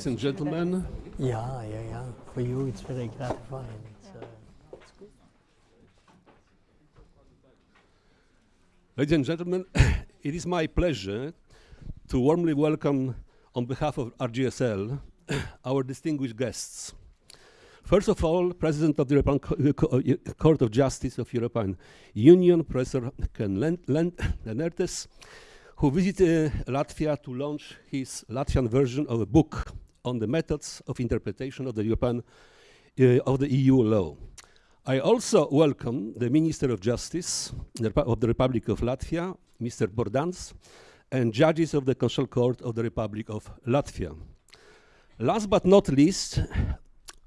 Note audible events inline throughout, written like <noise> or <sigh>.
Ladies and gentlemen, Yeah, yeah, yeah. For you, it's very gratifying. It's, uh, ladies and gentlemen, <coughs> it is my pleasure to warmly welcome, on behalf of RGSL, <coughs> our distinguished guests. First of all, President of the European Co- uh, Co- uh, Court of Justice of European Union, Professor Koen Len- Len- Lenaerts, who visited uh, Latvia to launch his Latvian version of a book on the methods of interpretation of the European uh, of the EU law. I also welcome the Minister of Justice of the Republic of Latvia, Mr. Bordans, and judges of the Constitutional Court of the Republic of Latvia. Last but not least,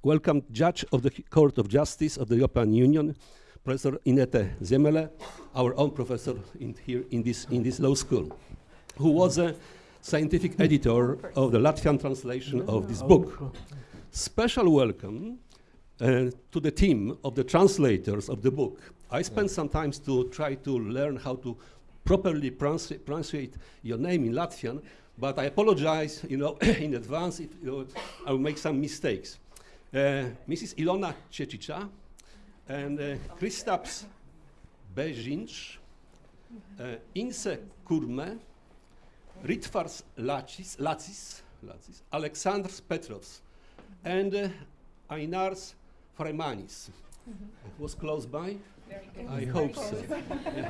welcome Judge of the Court of Justice of the European Union, Professor Ineta Ziemele, our own professor in here in this, in this law school, who was a scientific editor of the Latvian translation of this book. Special welcome uh, to the team of the translators of the book. I spent some time to try to learn how to properly pronounce pronunciate your name in Latvian, but I apologize, you know, <coughs> in advance if you know, I will make some mistakes. Uh, Mrs. Ilona Cecica and uh, Kristaps Bežinč, uh, Inse Kurme, Ritvars Lacis, Lacis, Lacis, Alexandrs Petrovs, and uh, Ainars Freimanis. Was close by? I hope so. Yeah.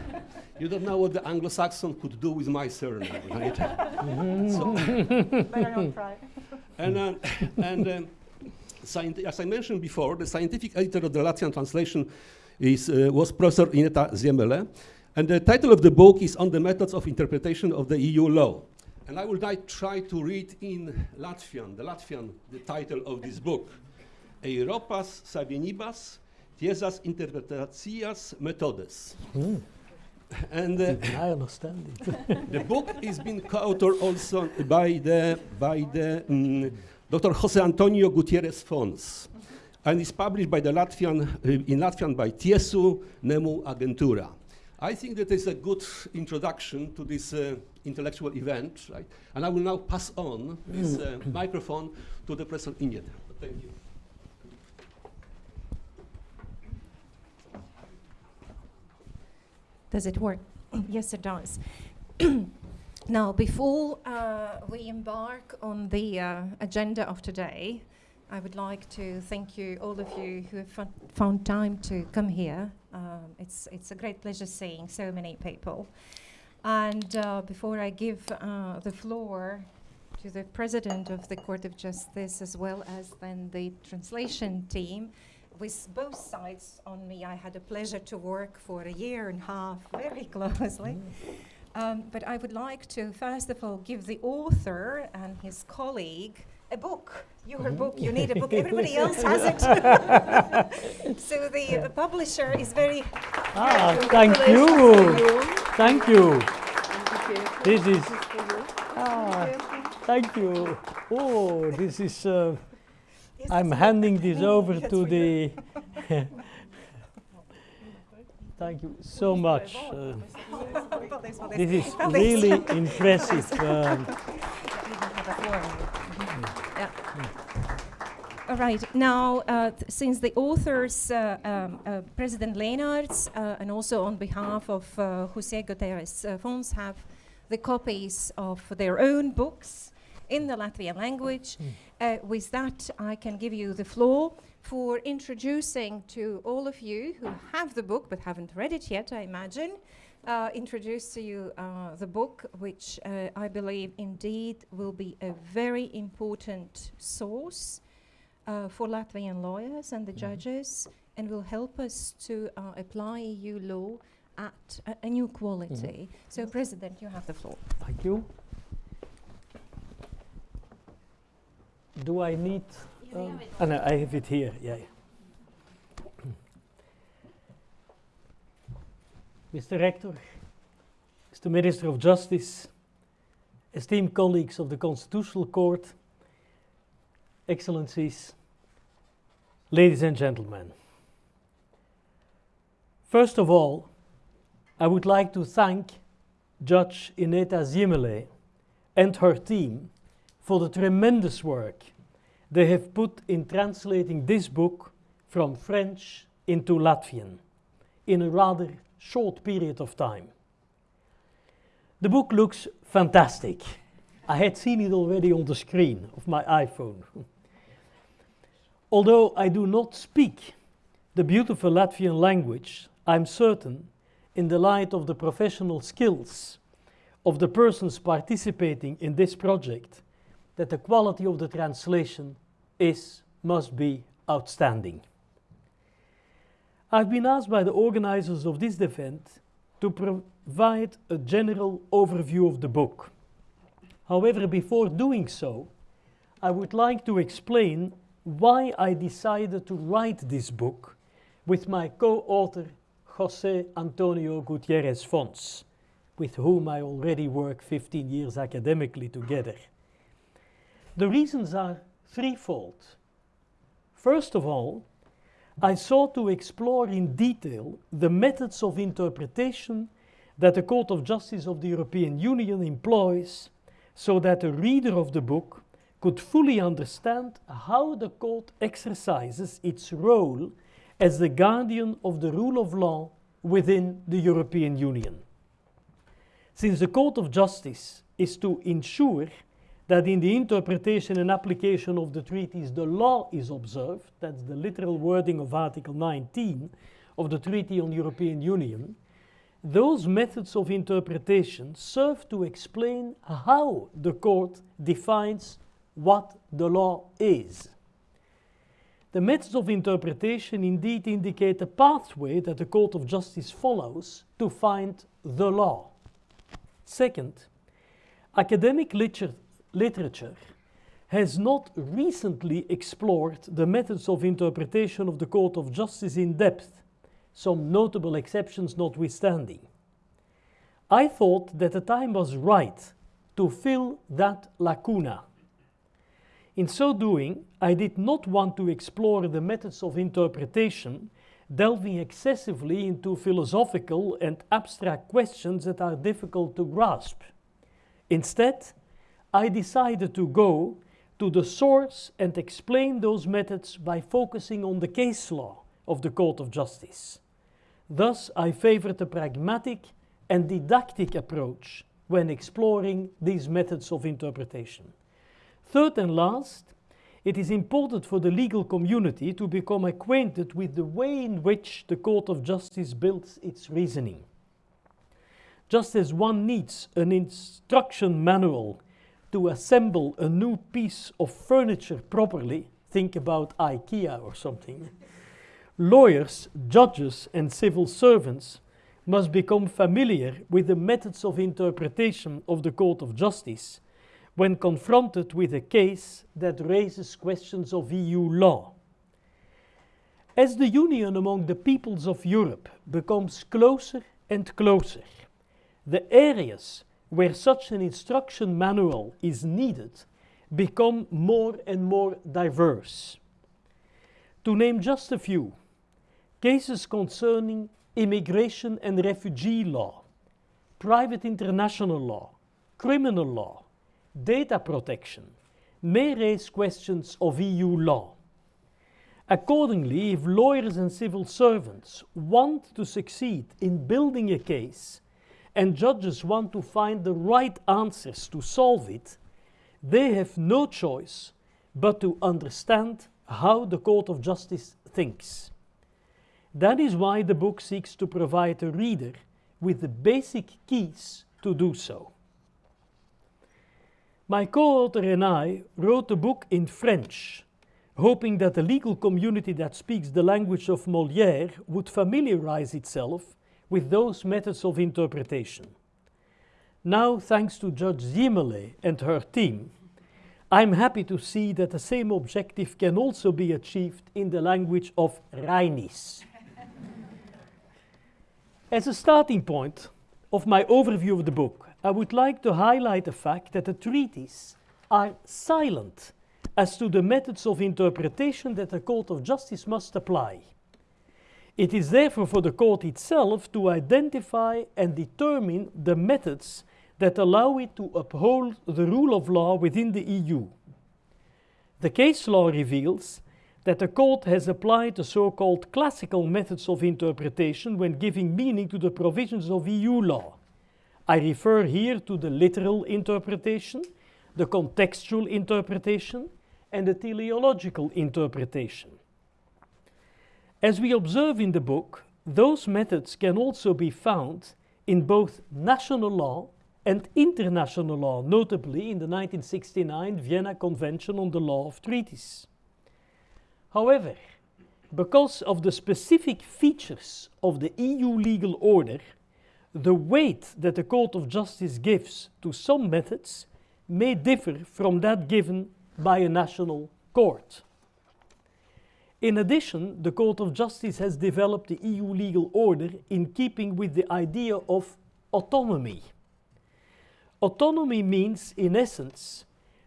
You don't know what the Anglo-Saxon could do with my surname, right? <laughs> so, Better not try. and uh, and scient- as I mentioned before, the scientific editor of the Latvian translation is, uh, was Professor Ineta Ziemele, and the title of the book is On the Methods of Interpretation of the EU Law. And I will now try to read in Latvian, the Latvian, the title of this book. Europas Savienības tiesas interpretacijas metodes. And uh, <laughs> I understand it. <laughs> the book is being co-authored also by the by the mm, Dr. Jose Antonio Gutierrez Fons, and is published by the Latvian uh, in Latvian by Tiesu Nemu Agentura. I think that is a good introduction to this uh, intellectual event, right? And I will now pass on this uh, <clears throat> microphone to the Professor Inget. Thank you. Does it work? <clears throat> yes, it does. <clears throat> now, before uh, we embark on the uh, agenda of today, I would like to thank you, all of you who have found time to come here. Um, it's, it's a great pleasure seeing so many people. And uh, before I give uh, the floor to the President of the Court of Justice as well as then the translation team, with both sides on me, I had a pleasure to work for a year and a half very <laughs> closely. Um, but I would like to, first of all, give the author and his colleague a book. Your book, you need a book. Everybody <laughs> else has it. <laughs> so the uh, publisher is very. Ah, thank you. Thank you. This is. Ah, thank you. Oh, this is. Uh, Is I'm this- handing this over to the. <laughs> Thank you so much. Uh, Paldies, paldies. this is really impressive. Um, Yeah. All right. Now, uh, th- since the authors, uh, um, uh, President Lenaerts, uh, and also on behalf of uh, Jose Gutierrez uh, Fons, have the copies of their own books in the Latvian language, uh, with that, I can give you the floor for introducing to all of you who have the book but haven't read it yet, I imagine. Uh, introduce to you uh, the book, which uh, I believe indeed will be a very important source uh, for Latvian lawyers and the judges and will help us to uh, apply EU law at a, a new quality. So, President, you have the floor. Thank you. Do I need? um, ah, no, I have it here. Yeah. yeah. <clears throat> Mr. Rector, Mr. Minister of Justice, esteemed colleagues of the Constitutional Court, Excellencies, ladies and gentlemen. First of all, I would like to thank Judge Ineta Ziemele and her team for the tremendous work they have put in translating this book from French into Latvian in a rather short period of time. The book looks fantastic. I had seen it already on the screen of my iPhone. Although I do not speak the beautiful Latvian language, I'm certain, in the light of the professional skills of the persons participating in this project, that the quality of the translation is, must be outstanding. I've been asked by the organizers of this event to provide a general overview of the book. However, before doing so, I would like to explain why I decided to write this book with my co-author Jose Antonio Gutierrez Fons, with whom I already work 15 years academically together. The reasons are threefold. First of all, I sought to explore in detail the methods of interpretation that the Court of Justice of the European Union employs so that the reader of the book could fully understand how the court exercises its role as the guardian of the rule of law within the European Union. Since the Court of Justice is to ensure that in the interpretation and application of the treaties the law is observed, that's the literal wording of Article 19 of the Treaty on European Union, those methods of interpretation serve to explain how the court defines what the law is. The methods of interpretation indeed indicate a pathway that the Court of Justice follows to find the law. Second, academic liter literature has not recently explored the methods of interpretation of the Court of Justice in depth, some notable exceptions notwithstanding. I thought that the time was right to fill that lacuna. In so doing, I did not want to explore the methods of interpretation, delving excessively into philosophical and abstract questions that are difficult to grasp. Instead, I decided to go to the source and explain those methods by focusing on the case law of the Court of Justice. Thus, I favored a pragmatic and didactic approach when exploring these methods of interpretation. Third and last, it is important for the legal community to become acquainted with the way in which the Court of Justice builds its reasoning. Just as one needs an instruction manual to assemble a new piece of furniture properly, think about IKEA or something, lawyers, judges, and civil servants must become familiar with the methods of interpretation of the Court of Justice when confronted with a case that raises questions of EU law. As the union among the peoples of Europe becomes closer and closer, the areas where such an instruction manual is needed become more and more diverse. To name just a few, cases concerning immigration and refugee law, private international law, criminal law, data protection may raise questions of EU law. Accordingly, if lawyers and civil servants want to succeed in building a case and judges want to find the right answers to solve it, they have no choice but to understand how the Court of Justice thinks. That is why the book seeks to provide a reader with the basic keys to do so. My co-author and I wrote the book in French, hoping that the legal community that speaks the language of Molière would familiarize itself with those methods of interpretation. Now, thanks to Judge Ziemele and her team, I'm happy to see that the same objective can also be achieved in the language of Rainis. As a starting point of my overview of the book, I would like to highlight the fact that the treaties are silent as to the methods of interpretation that the Court of Justice must apply. It is therefore for the court itself to identify and determine the methods that allow it to uphold the rule of law within the EU. The case law reveals that the court has applied the so-called classical methods of interpretation when giving meaning to the provisions of EU law. I refer here to the literal interpretation, the contextual interpretation, and the teleological interpretation. As we observe in the book, those methods can also be found in both national law and international law, notably in the 1969 Vienna Convention on the Law of Treaties. However, because of the specific features of the EU legal order, the weight that the Court of Justice gives to some methods may differ from that given by a national court. In addition, the Court of Justice has developed the EU legal order in keeping with the idea of autonomy. Autonomy means, in essence,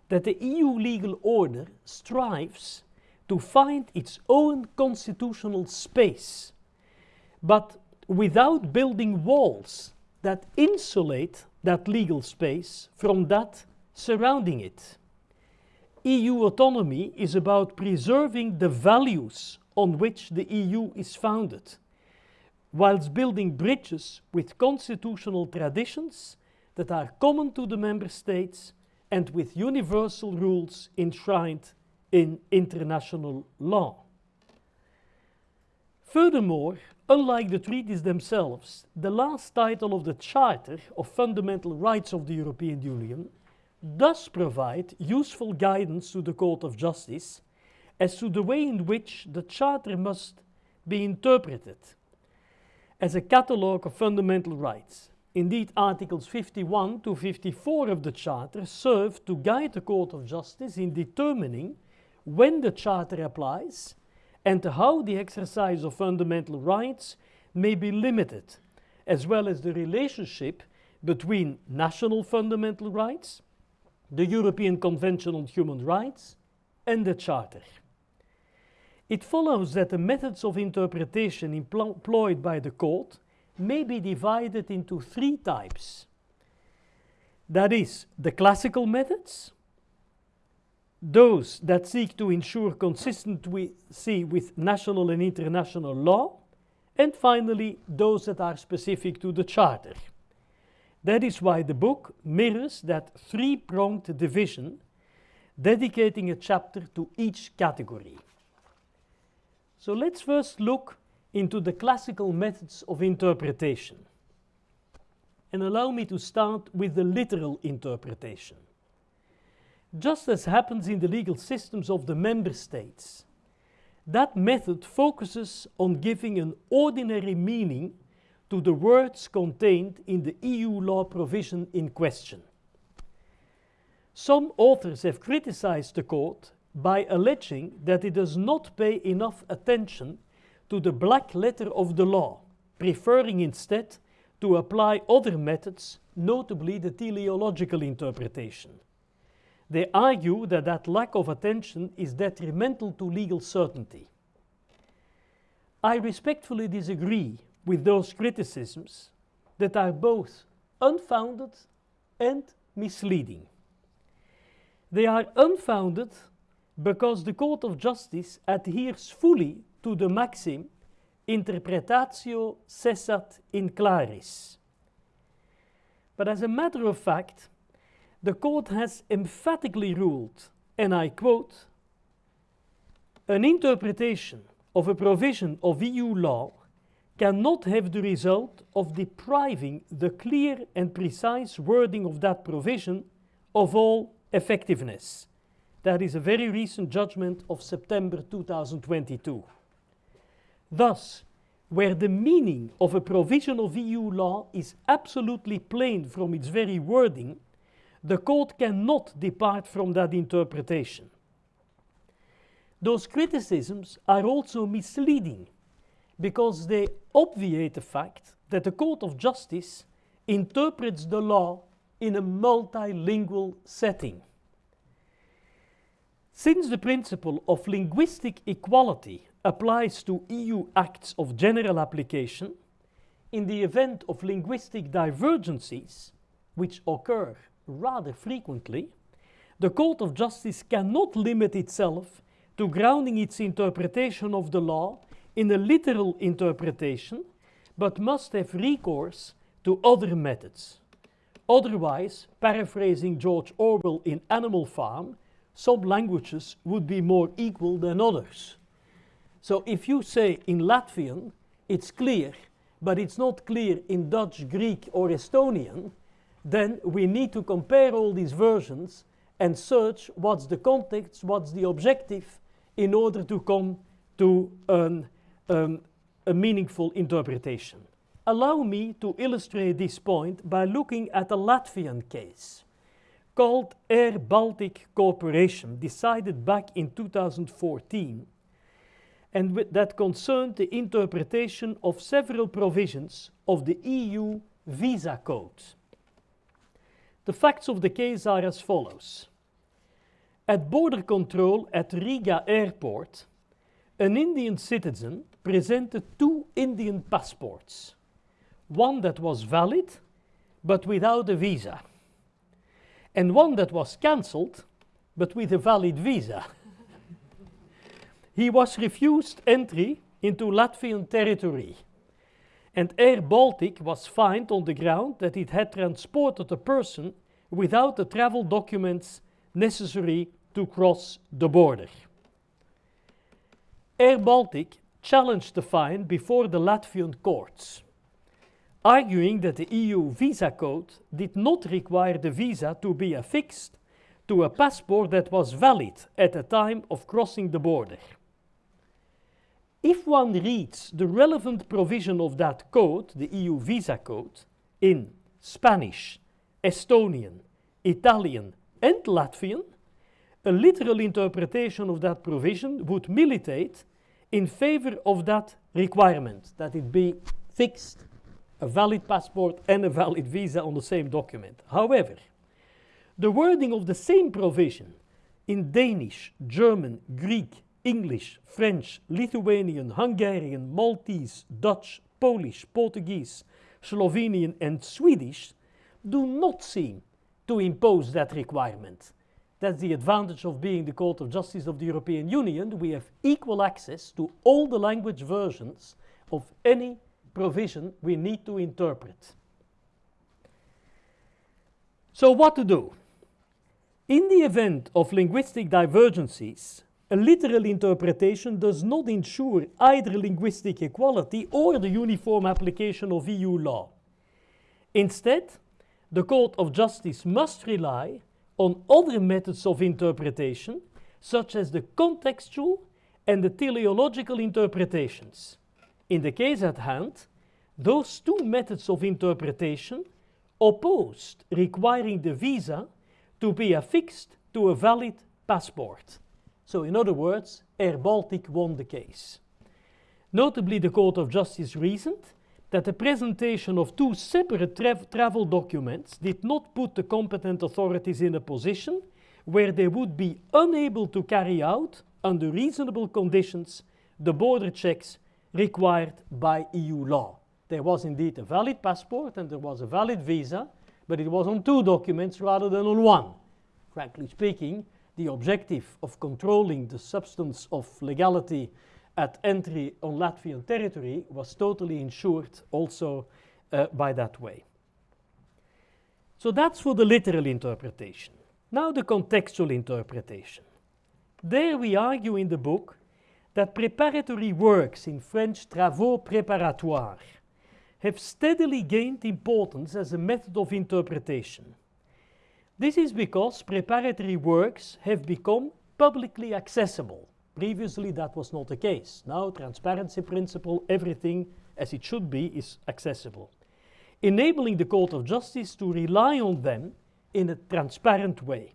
that the EU legal order strives to find its own constitutional space, but without building walls that insulate that legal space from that surrounding it. EU autonomy is about preserving the values on which the EU is founded, whilst building bridges with constitutional traditions that are common to the member states and with universal rules enshrined in international law. Furthermore, unlike the treaties themselves, the last title of the Charter of Fundamental Rights of the European Union does provide useful guidance to the Court of Justice as to the way in which the Charter must be interpreted as a catalogue of fundamental rights. Indeed, Articles 51 to 54 of the Charter serve to guide the Court of Justice in determining when the Charter applies and how the exercise of fundamental rights may be limited, as well as the relationship between national fundamental rights, the European Convention on Human Rights, and the Charter. It follows that the methods of interpretation employed by the court may be divided into three types. That is, the classical methods, those that seek to ensure consistency with national and international law, and finally, those that are specific to the Charter. That is why the book mirrors that three pronged division, dedicating a chapter to each category. So let's first look into the classical methods of interpretation. And allow me to start with the literal interpretation just as happens in the legal systems of the member states. That method focuses on giving an ordinary meaning to the words contained in the EU law provision in question. Some authors have criticized the court by alleging that it does not pay enough attention to the black letter of the law, preferring instead to apply other methods, notably the teleological interpretation. They argue that that lack of attention is detrimental to legal certainty. I respectfully disagree with those criticisms that are both unfounded and misleading. They are unfounded because the Court of Justice adheres fully to the maxim interpretatio cessat in claris. But as a matter of fact, the court has emphatically ruled, and I quote, an interpretation of a provision of EU law cannot have the result of depriving the clear and precise wording of that provision of all effectiveness. That is a very recent judgment of September 2022. Thus, where the meaning of a provision of EU law is absolutely plain from its very wording, the court cannot depart from that interpretation. Those criticisms are also misleading because they obviate the fact that the Court of Justice interprets the law in a multilingual setting. Since the principle of linguistic equality applies to EU acts of general application, in the event of linguistic divergencies, which occur rather frequently, the Court of Justice cannot limit itself to grounding its interpretation of the law in a literal interpretation, but must have recourse to other methods. Otherwise, paraphrasing George Orwell in Animal Farm, some languages would be more equal than others. So if you say in Latvian, it's clear, but it's not clear in Dutch, Greek, or Estonian, then we need to compare all these versions and search what's the context, what's the objective, in order to come to an, um, a meaningful interpretation. Allow me to illustrate this point by looking at a Latvian case called Air Baltic Corporation, decided back in 2014, and that concerned the interpretation of several provisions of the EU visa code. The facts of the case are as follows. At border control at Riga airport, an Indian citizen presented two Indian passports one that was valid but without a visa, and one that was cancelled but with a valid visa. <laughs> he was refused entry into Latvian territory, and Air Baltic was fined on the ground that it had transported a person without the travel documents necessary to cross the border. Air Baltic challenged the fine before the Latvian courts arguing that the EU visa code did not require the visa to be affixed to a passport that was valid at the time of crossing the border. If one reads the relevant provision of that code, the EU visa code, in Spanish, Estonian, Italian, and Latvian, a literal interpretation of that provision would militate in favor of that requirement, that it be fixed a valid passport and a valid visa on the same document. However, the wording of the same provision in Danish, German, Greek, English, French, Lithuanian, Hungarian, Maltese, Dutch, Polish, Portuguese, Slovenian, and Swedish do not seem to impose that requirement. That's the advantage of being the Court of Justice of the European Union. We have equal access to all the language versions of any provision we need to interpret. So what to do? In the event of linguistic divergences, a literal interpretation does not ensure either linguistic equality or the uniform application of EU law. Instead, the Court of Justice must rely on other methods of interpretation, such as the contextual and the teleological interpretations. In the case at hand, those two methods of interpretation opposed requiring the visa to be affixed to a valid passport. So, in other words, Air Baltic won the case. Notably, the Court of Justice reasoned that the presentation of two separate tra travel documents did not put the competent authorities in a position where they would be unable to carry out, under reasonable conditions, the border checks required by EU law. There was indeed a valid passport and there was a valid visa, but it was on two documents rather than on one. Frankly speaking, the objective of controlling the substance of legality at entry on Latvian territory was totally ensured also uh, by that way. So that's for the literal interpretation. Now the contextual interpretation. There we argue in the book that preparatory works in French travaux préparatoires have steadily gained importance as a method of interpretation. This is because preparatory works have become publicly accessible. Previously, that was not the case. Now, transparency principle, everything as it should be, is accessible, enabling the Court of Justice to rely on them in a transparent way.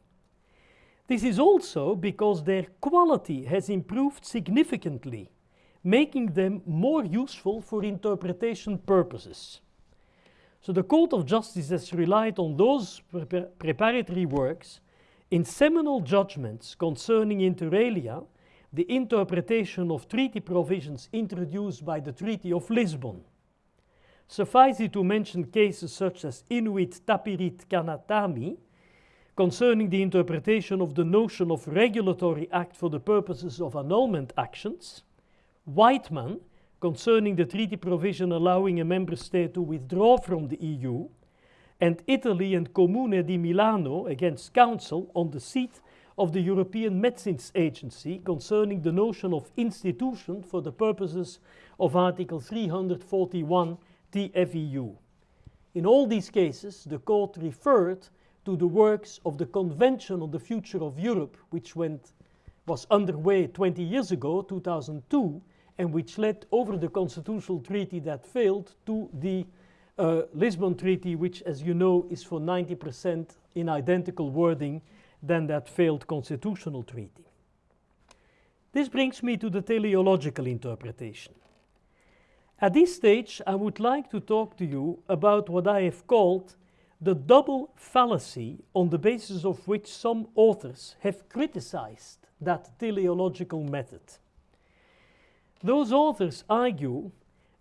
This is also because their quality has improved significantly making them more useful for interpretation purposes. So the Court of Justice has relied on those pre preparatory works in seminal judgments concerning inter alia the interpretation of treaty provisions introduced by the Treaty of Lisbon. Suffice it to mention cases such as Inuit Tapiriit Kanatami, concerning the interpretation of the notion of regulatory act for the purposes of annulment actions, Wightman, concerning the treaty provision allowing a member state to withdraw from the EU, and Italy and Comune di Milano against Council on the seat of the European Medicines Agency concerning the notion of institution for the purposes of Article 341 TFEU. In all these cases, the court referred to the works of the Convention on the Future of Europe, which went, was underway 20 years ago, 2002, and which led over the constitutional treaty that failed to the uh, Lisbon Treaty, which, as you know, is for 90% in identical wording than that failed constitutional treaty. This brings me to the teleological interpretation. At this stage, I would like to talk to you about what I have called the double fallacy on the basis of which some authors have criticized that teleological method. Those authors argue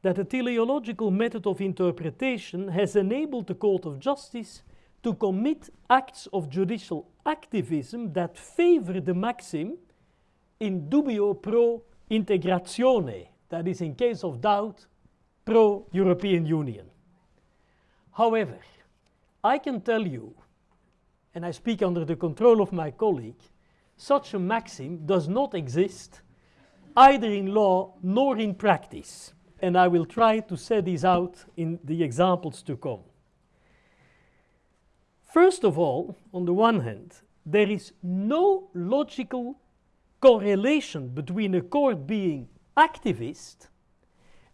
that the teleological method of interpretation has enabled the Court of Justice to commit acts of judicial activism that favor the maxim in dubio pro integratione, that is, in case of doubt, pro European Union. However, I can tell you, and I speak under the control of my colleague, such a maxim does not exist either in law nor in practice. And I will try to set these out in the examples to come. First of all, on the one hand, there is no logical correlation between a court being activist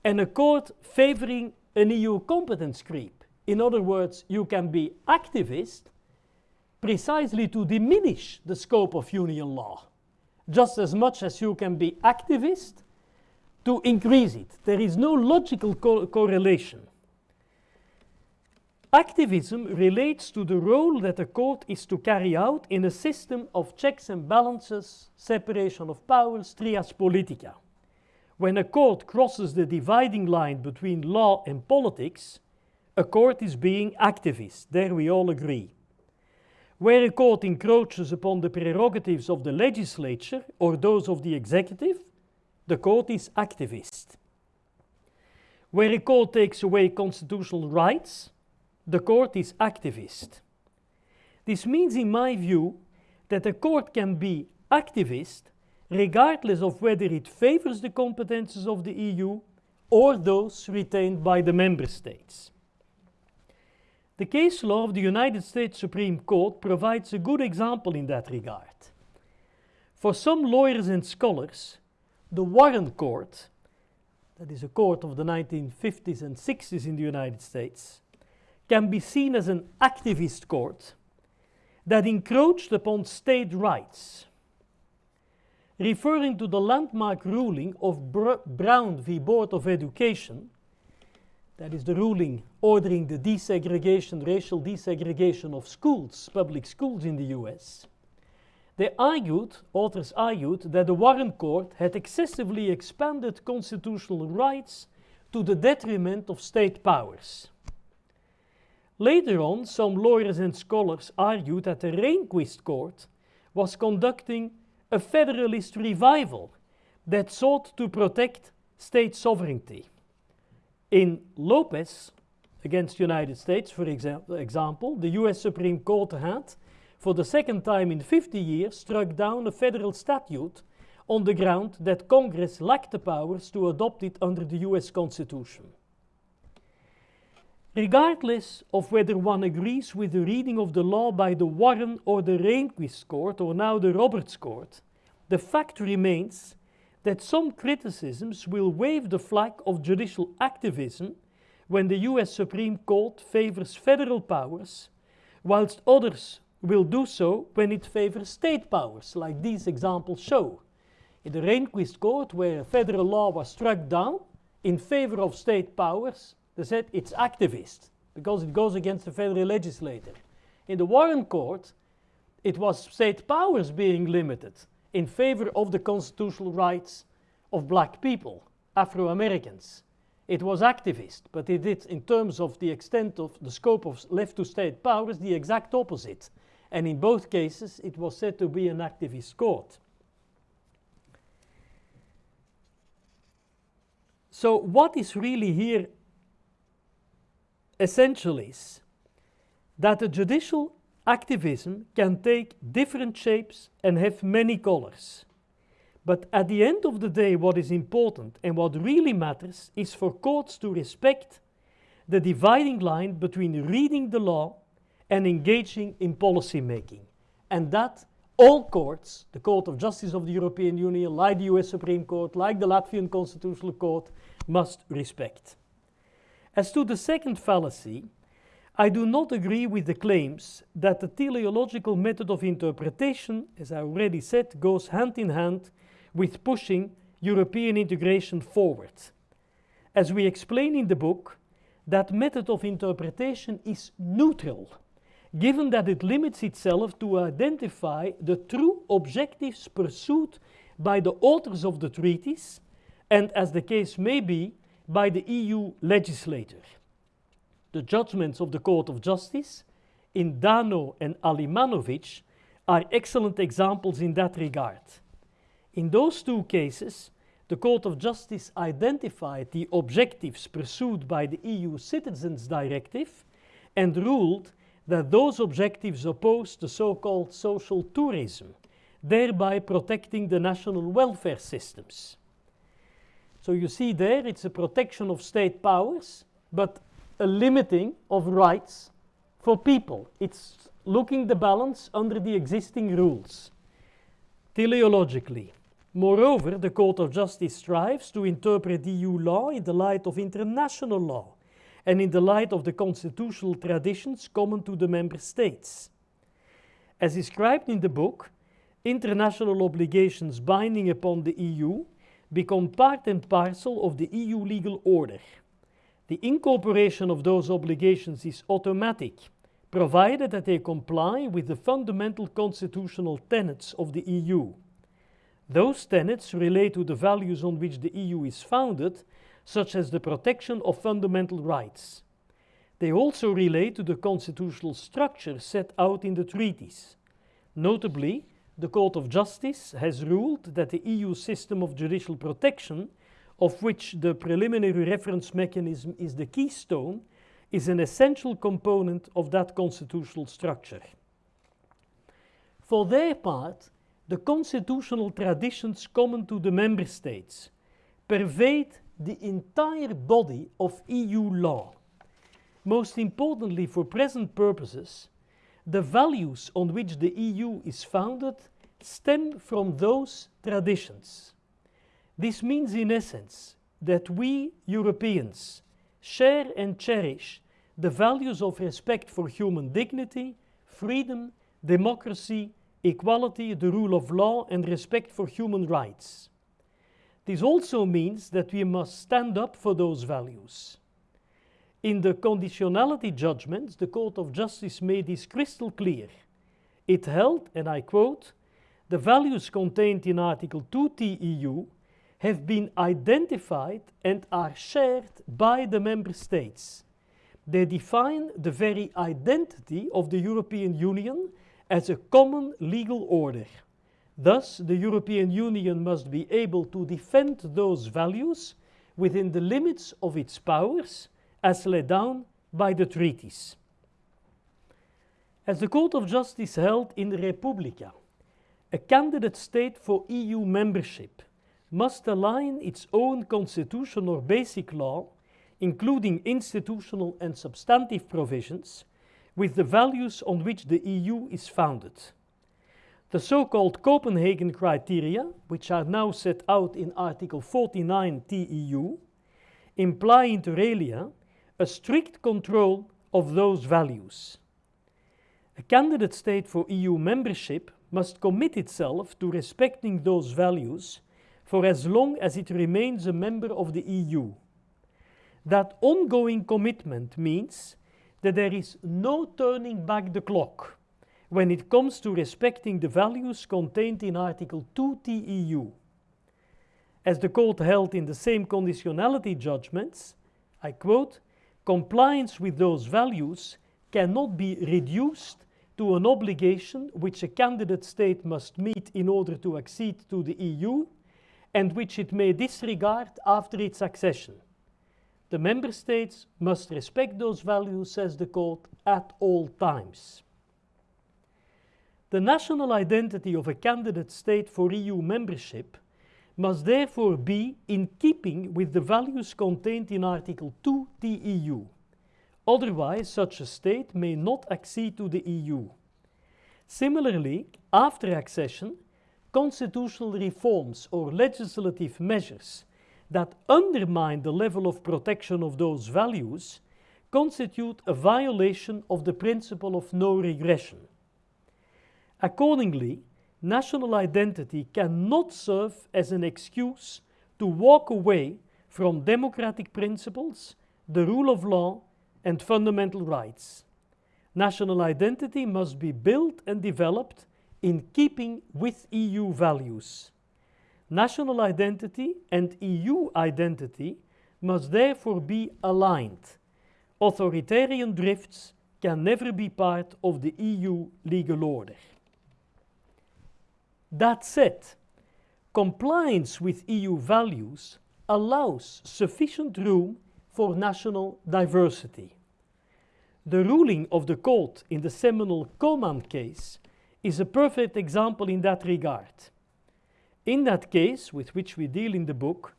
and a court favoring an EU competence creep. In other words, you can be activist precisely to diminish the scope of union law, just as much as you can be activist to increase it. There is no logical co correlation. Activism relates to the role that a court is to carry out in a system of checks and balances, separation of powers, trias politica. When a court crosses the dividing line between law and politics, a court is being activist. There we all agree. Where a court encroaches upon the prerogatives of the legislature or those of the executive, the court is activist. Where a court takes away constitutional rights, the court is activist. This means, in my view, that a court can be activist regardless of whether it favors the competences of the EU or those retained by the member states. The case law of the United States Supreme Court provides a good example in that regard. For some lawyers and scholars, the Warren Court, that is a court of the 1950s and 60s in the United States, can be seen as an activist court that encroached upon state rights. Referring to the landmark ruling of Br Brown v. Board of Education, that is the ruling ordering the desegregation, racial desegregation of schools, public schools in the US. They argued, authors argued, that the Warren Court had excessively expanded constitutional rights to the detriment of state powers. Later on, some lawyers and scholars argued that the Rehnquist Court was conducting a federalist revival that sought to protect state sovereignty. In Lopez against the United States, for example, the US Supreme Court had, for the second time in 50 years, struck down a federal statute on the ground that Congress lacked the powers to adopt it under the US Constitution. Regardless of whether one agrees with the reading of the law by the Warren or the Rehnquist Court, or now the Roberts Court, the fact remains that some criticisms will wave the flag of judicial activism when the US Supreme Court favors federal powers, whilst others will do so when it favors state powers, like these examples show. In the Rehnquist Court, where federal law was struck down in favor of state powers, they said it's activist because it goes against the federal legislature. In the Warren Court, it was state powers being limited in favor of the constitutional rights of black people, Afro Americans. it was activist, but it did, in terms of the extent of the scope of left to state powers, the exact opposite. And in both cases, it was said to be an activist court. So, what is really here essential is that the judicial activism can take different shapes and have many colors. But at the end of the day, what is important and what really matters is for courts to respect the dividing line between reading the law and engaging in policy making. And that all courts, the Court of Justice of the European Union, like the US Supreme Court, like the Latvian Constitutional Court, must respect. As to the second fallacy, I do not agree with the claims that the teleological method of interpretation, as I already said, goes hand in hand with pushing European integration forward. As we explain in the book, that method of interpretation is neutral, given that it limits itself to identify the true objectives pursued by the authors of the treaties, and as the case may be, by the EU legislator. The judgments of the Court of Justice in Dano and Alimanovic are excellent examples in that regard. In those two cases, the Court of Justice identified the objectives pursued by the EU Citizens Directive and ruled that those objectives oppose the so-called social tourism, thereby protecting the national welfare systems. So you see there, it's a protection of state powers, but a limiting of rights for people. It's looking the balance under the existing rules, teleologically. Moreover, the Court of Justice strives to interpret EU law in the light of international law and in the light of the constitutional traditions common to the member states. As described in the book, international obligations binding upon the EU become part and parcel of the EU legal order. The incorporation of those obligations is automatic, provided that they comply with the fundamental constitutional tenets of the EU. Those tenets relate to the values on which the EU is founded, such as the protection of fundamental rights. They also relate to the constitutional structure set out in the treaties. Notably, the Court of Justice has ruled that the EU system of judicial protection, of which the preliminary reference mechanism is the keystone, is an essential component of that constitutional structure. For their part, the constitutional traditions common to the member states pervade the entire body of EU law. Most importantly, for present purposes, the values on which the EU is founded stem from those traditions. This means, in essence, that we Europeans share and cherish the values of respect for human dignity, freedom, democracy, equality, the rule of law, and respect for human rights. This also means that we must stand up for those values. In the conditionality judgments, the Court of Justice made this crystal clear. It held, and I quote, the values contained in Article 2 TEU have been identified and are shared by the member states. They define the very identity of the European Union as a common legal order. Thus, the European Union must be able to defend those values within the limits of its powers as laid down by the treaties. As the Court of Justice held in the Repubblika, a candidate state for EU membership must align its own constitution or basic law, including institutional and substantive provisions, with the values on which the EU is founded. The so-called Copenhagen criteria, which are now set out in Article 49 TEU, imply inter alia a strict control of those values. A candidate state for EU membership must commit itself to respecting those values for as long as it remains a member of the EU. That ongoing commitment means that there is no turning back the clock when it comes to respecting the values contained in Article 2 TEU. As the court held in the same conditionality judgments, I quote, compliance with those values cannot be reduced to an obligation which a candidate state must meet in order to accede to the EU and which it may disregard after its accession. The member states must respect those values, says the Court, at all times. The national identity of a candidate state for EU membership must therefore be in keeping with the values contained in Article 2 TEU. Otherwise, such a state may not accede to the EU. Similarly, after accession, constitutional reforms or legislative measures that undermine the level of protection of those values constitute a violation of the principle of no regression. Accordingly, national identity cannot serve as an excuse to walk away from democratic principles, the rule of law, and fundamental rights. National identity must be built and developed in keeping with EU values. National identity and EU identity must therefore be aligned. Authoritarian drifts can never be part of the EU legal order. That said, compliance with EU values allows sufficient room for national diversity. The ruling of the court in the seminal Coman case is a perfect example in that regard. In that case, with which we deal in the book,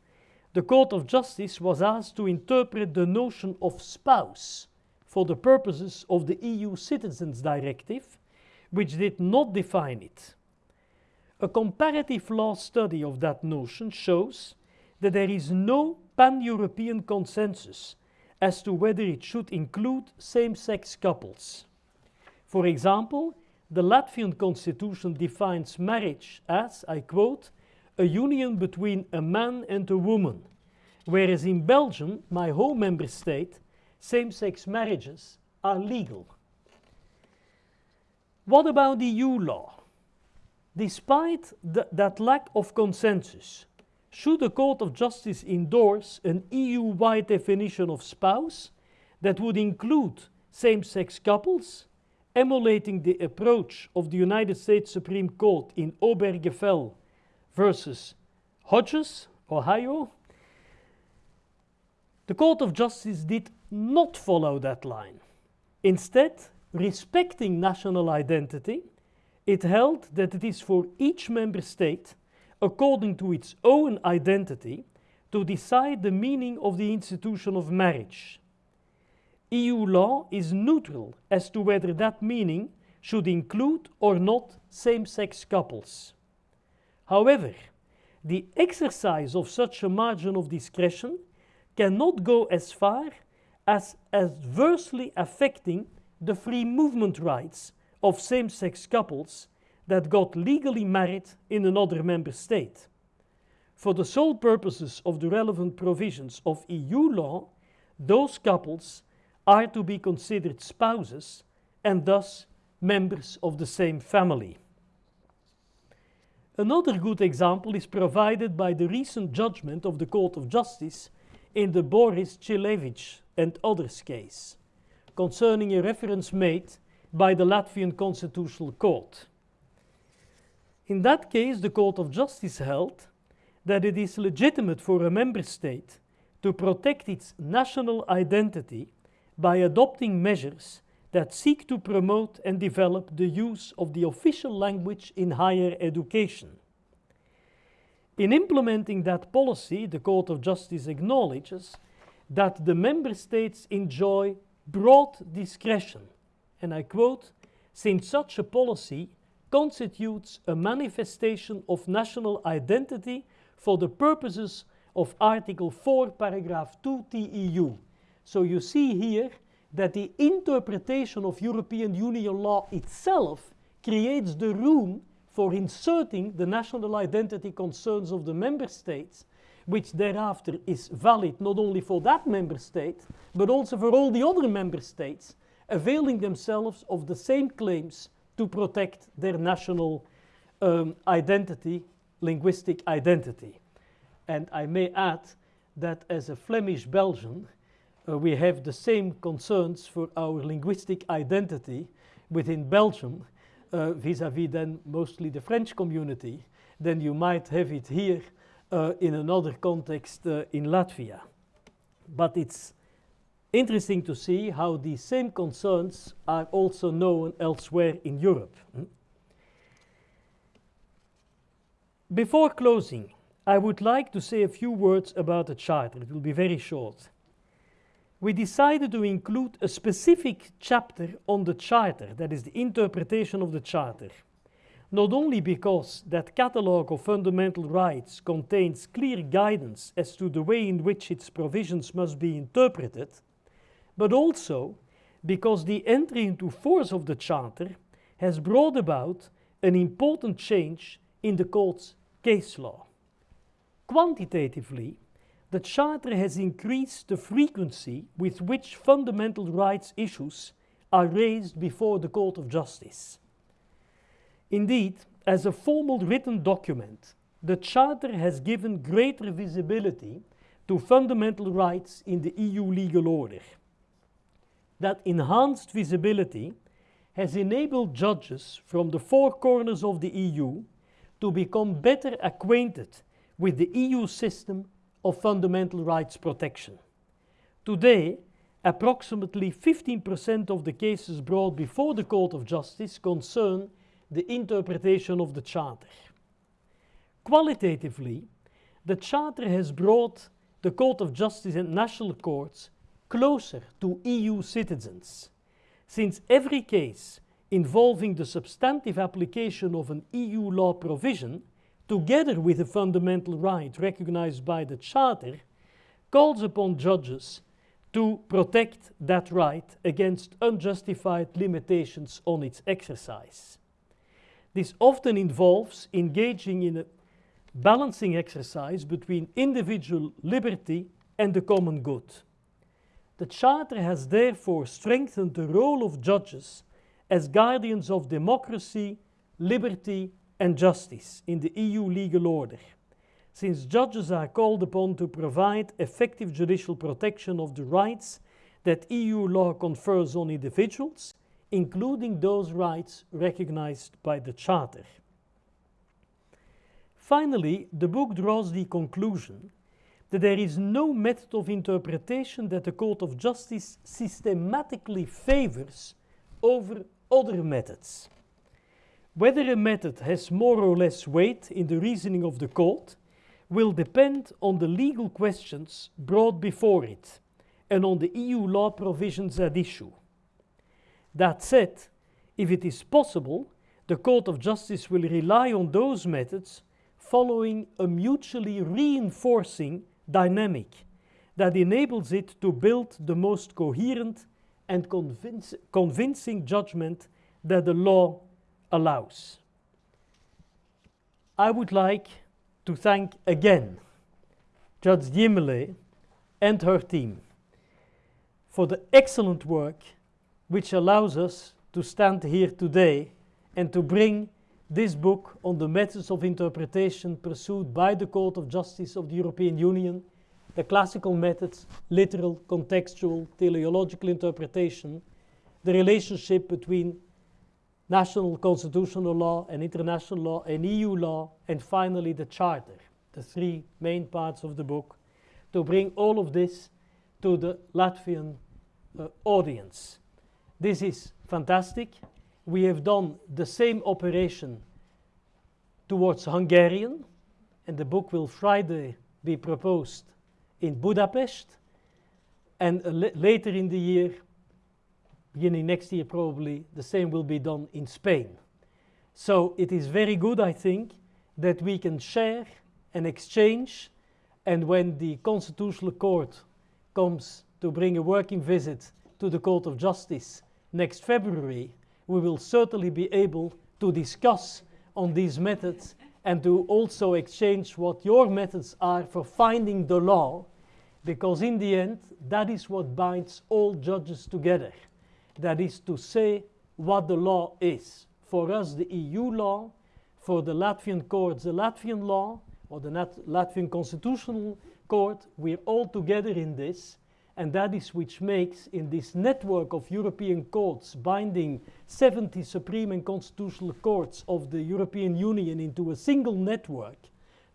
the Court of Justice was asked to interpret the notion of spouse for the purposes of the EU Citizens Directive, which did not define it. A comparative law study of that notion shows that there is no pan European consensus as to whether it should include same sex couples. For example, the Latvian constitution defines marriage as, I quote, a union between a man and a woman, whereas in Belgium, my home member state, same sex marriages are legal. What about the EU law? Despite th that lack of consensus, should the Court of Justice endorse an EU-wide definition of spouse that would include same-sex couples, emulating the approach of the United States Supreme Court in Obergefell versus Hodges, Ohio? The Court of Justice did not follow that line. Instead, respecting national identity, it held that it is for each member state according to its own identity, to decide the meaning of the institution of marriage. EU law is neutral as to whether that meaning should include or not same sex couples. However, the exercise of such a margin of discretion cannot go as far as adversely affecting the free movement rights of same sex couples that got legally married in another member state. For the sole purposes of the relevant provisions of EU law, those couples are to be considered spouses and thus members of the same family. Another good example is provided by the recent judgment of the Court of Justice in the Boriss Cilevičs and others case, concerning a reference made by the Latvian Constitutional Court. In that case, the Court of Justice held that it is legitimate for a member state to protect its national identity by adopting measures that seek to promote and develop the use of the official language in higher education. In implementing that policy, the Court of Justice acknowledges that the member states enjoy broad discretion, and I quote, since such a policy constitutes a manifestation of national identity for the purposes of Article 4, paragraph 2 TEU. So you see here that the interpretation of European Union law itself creates the room for inserting the national identity concerns of the member states, which thereafter is valid not only for that member state, but also for all the other member states, availing themselves of the same claims to protect their national um, identity, linguistic identity. And I may add that as a Flemish Belgian, uh, we have the same concerns for our linguistic identity within Belgium uh, vis-à-vis then mostly the French community than you might have it here uh, in another context uh, in Latvia. But it's interesting to see how these same concerns are also known elsewhere in Europe. Before closing, I would like to say a few words about the Charter. It will be very short. We decided to include a specific chapter on the Charter, that is the interpretation of the Charter. Not only because that catalogue of fundamental rights contains clear guidance as to the way in which its provisions must be interpreted, but also because the entry into force of the Charter has brought about an important change in the court's case law. Quantitatively, the Charter has increased the frequency with which fundamental rights issues are raised before the Court of Justice. Indeed, as a formal written document, the Charter has given greater visibility to fundamental rights in the EU legal order. That enhanced visibility has enabled judges from the four corners of the EU to become better acquainted with the EU system of fundamental rights protection. Today, approximately 15% of the cases brought before the Court of Justice concern the interpretation of the Charter. Qualitatively, the Charter has brought the Court of Justice and national courts closer to EU citizens, since every case involving the substantive application of an EU law provision, together with a fundamental right recognized by the Charter, calls upon judges to protect that right against unjustified limitations on its exercise. This often involves engaging in a balancing exercise between individual liberty and the common good. The Charter has therefore strengthened the role of judges as guardians of democracy, liberty, and justice in the EU legal order, since judges are called upon to provide effective judicial protection of the rights that EU law confers on individuals, including those rights recognized by the Charter. Finally, the book draws the conclusion that there is no method of interpretation that the Court of Justice systematically favors over other methods. Whether a method has more or less weight in the reasoning of the court will depend on the legal questions brought before it and on the EU law provisions at issue. That said, if it is possible, the Court of Justice will rely on those methods following a mutually reinforcing dynamic that enables it to build the most coherent and convincing judgment that the law allows. I would like to thank again Judge Ziemele and her team for the excellent work which allows us to stand here today and to bring this book on the methods of interpretation pursued by the Court of Justice of the European Union the classical methods, literal, contextual, teleological interpretation, the relationship between national constitutional law and international law and EU law, and finally the Charter, the three main parts of the book, to bring all of this to the Latvian uh, audience. This is fantastic. We have done the same operation towards Hungarian, and the book will Friday be proposed in Budapest, and uh, later in the year, beginning next year probably, the same will be done in Spain. So it is very good, I think, that we can share and exchange, and when the Constitutional Court comes to bring a working visit to the Court of Justice next February, we will certainly be able to discuss on these methods and to also exchange what your methods are for finding the law, because in the end, that is what binds all judges together. That is to say what the law is. For us, the EU law, for the Latvian courts, the Latvian law, or the Nat Latvian Constitutional Court, we're all together in this, And that is which makes, in this network of European courts binding 70 supreme and constitutional courts of the European Union into a single network,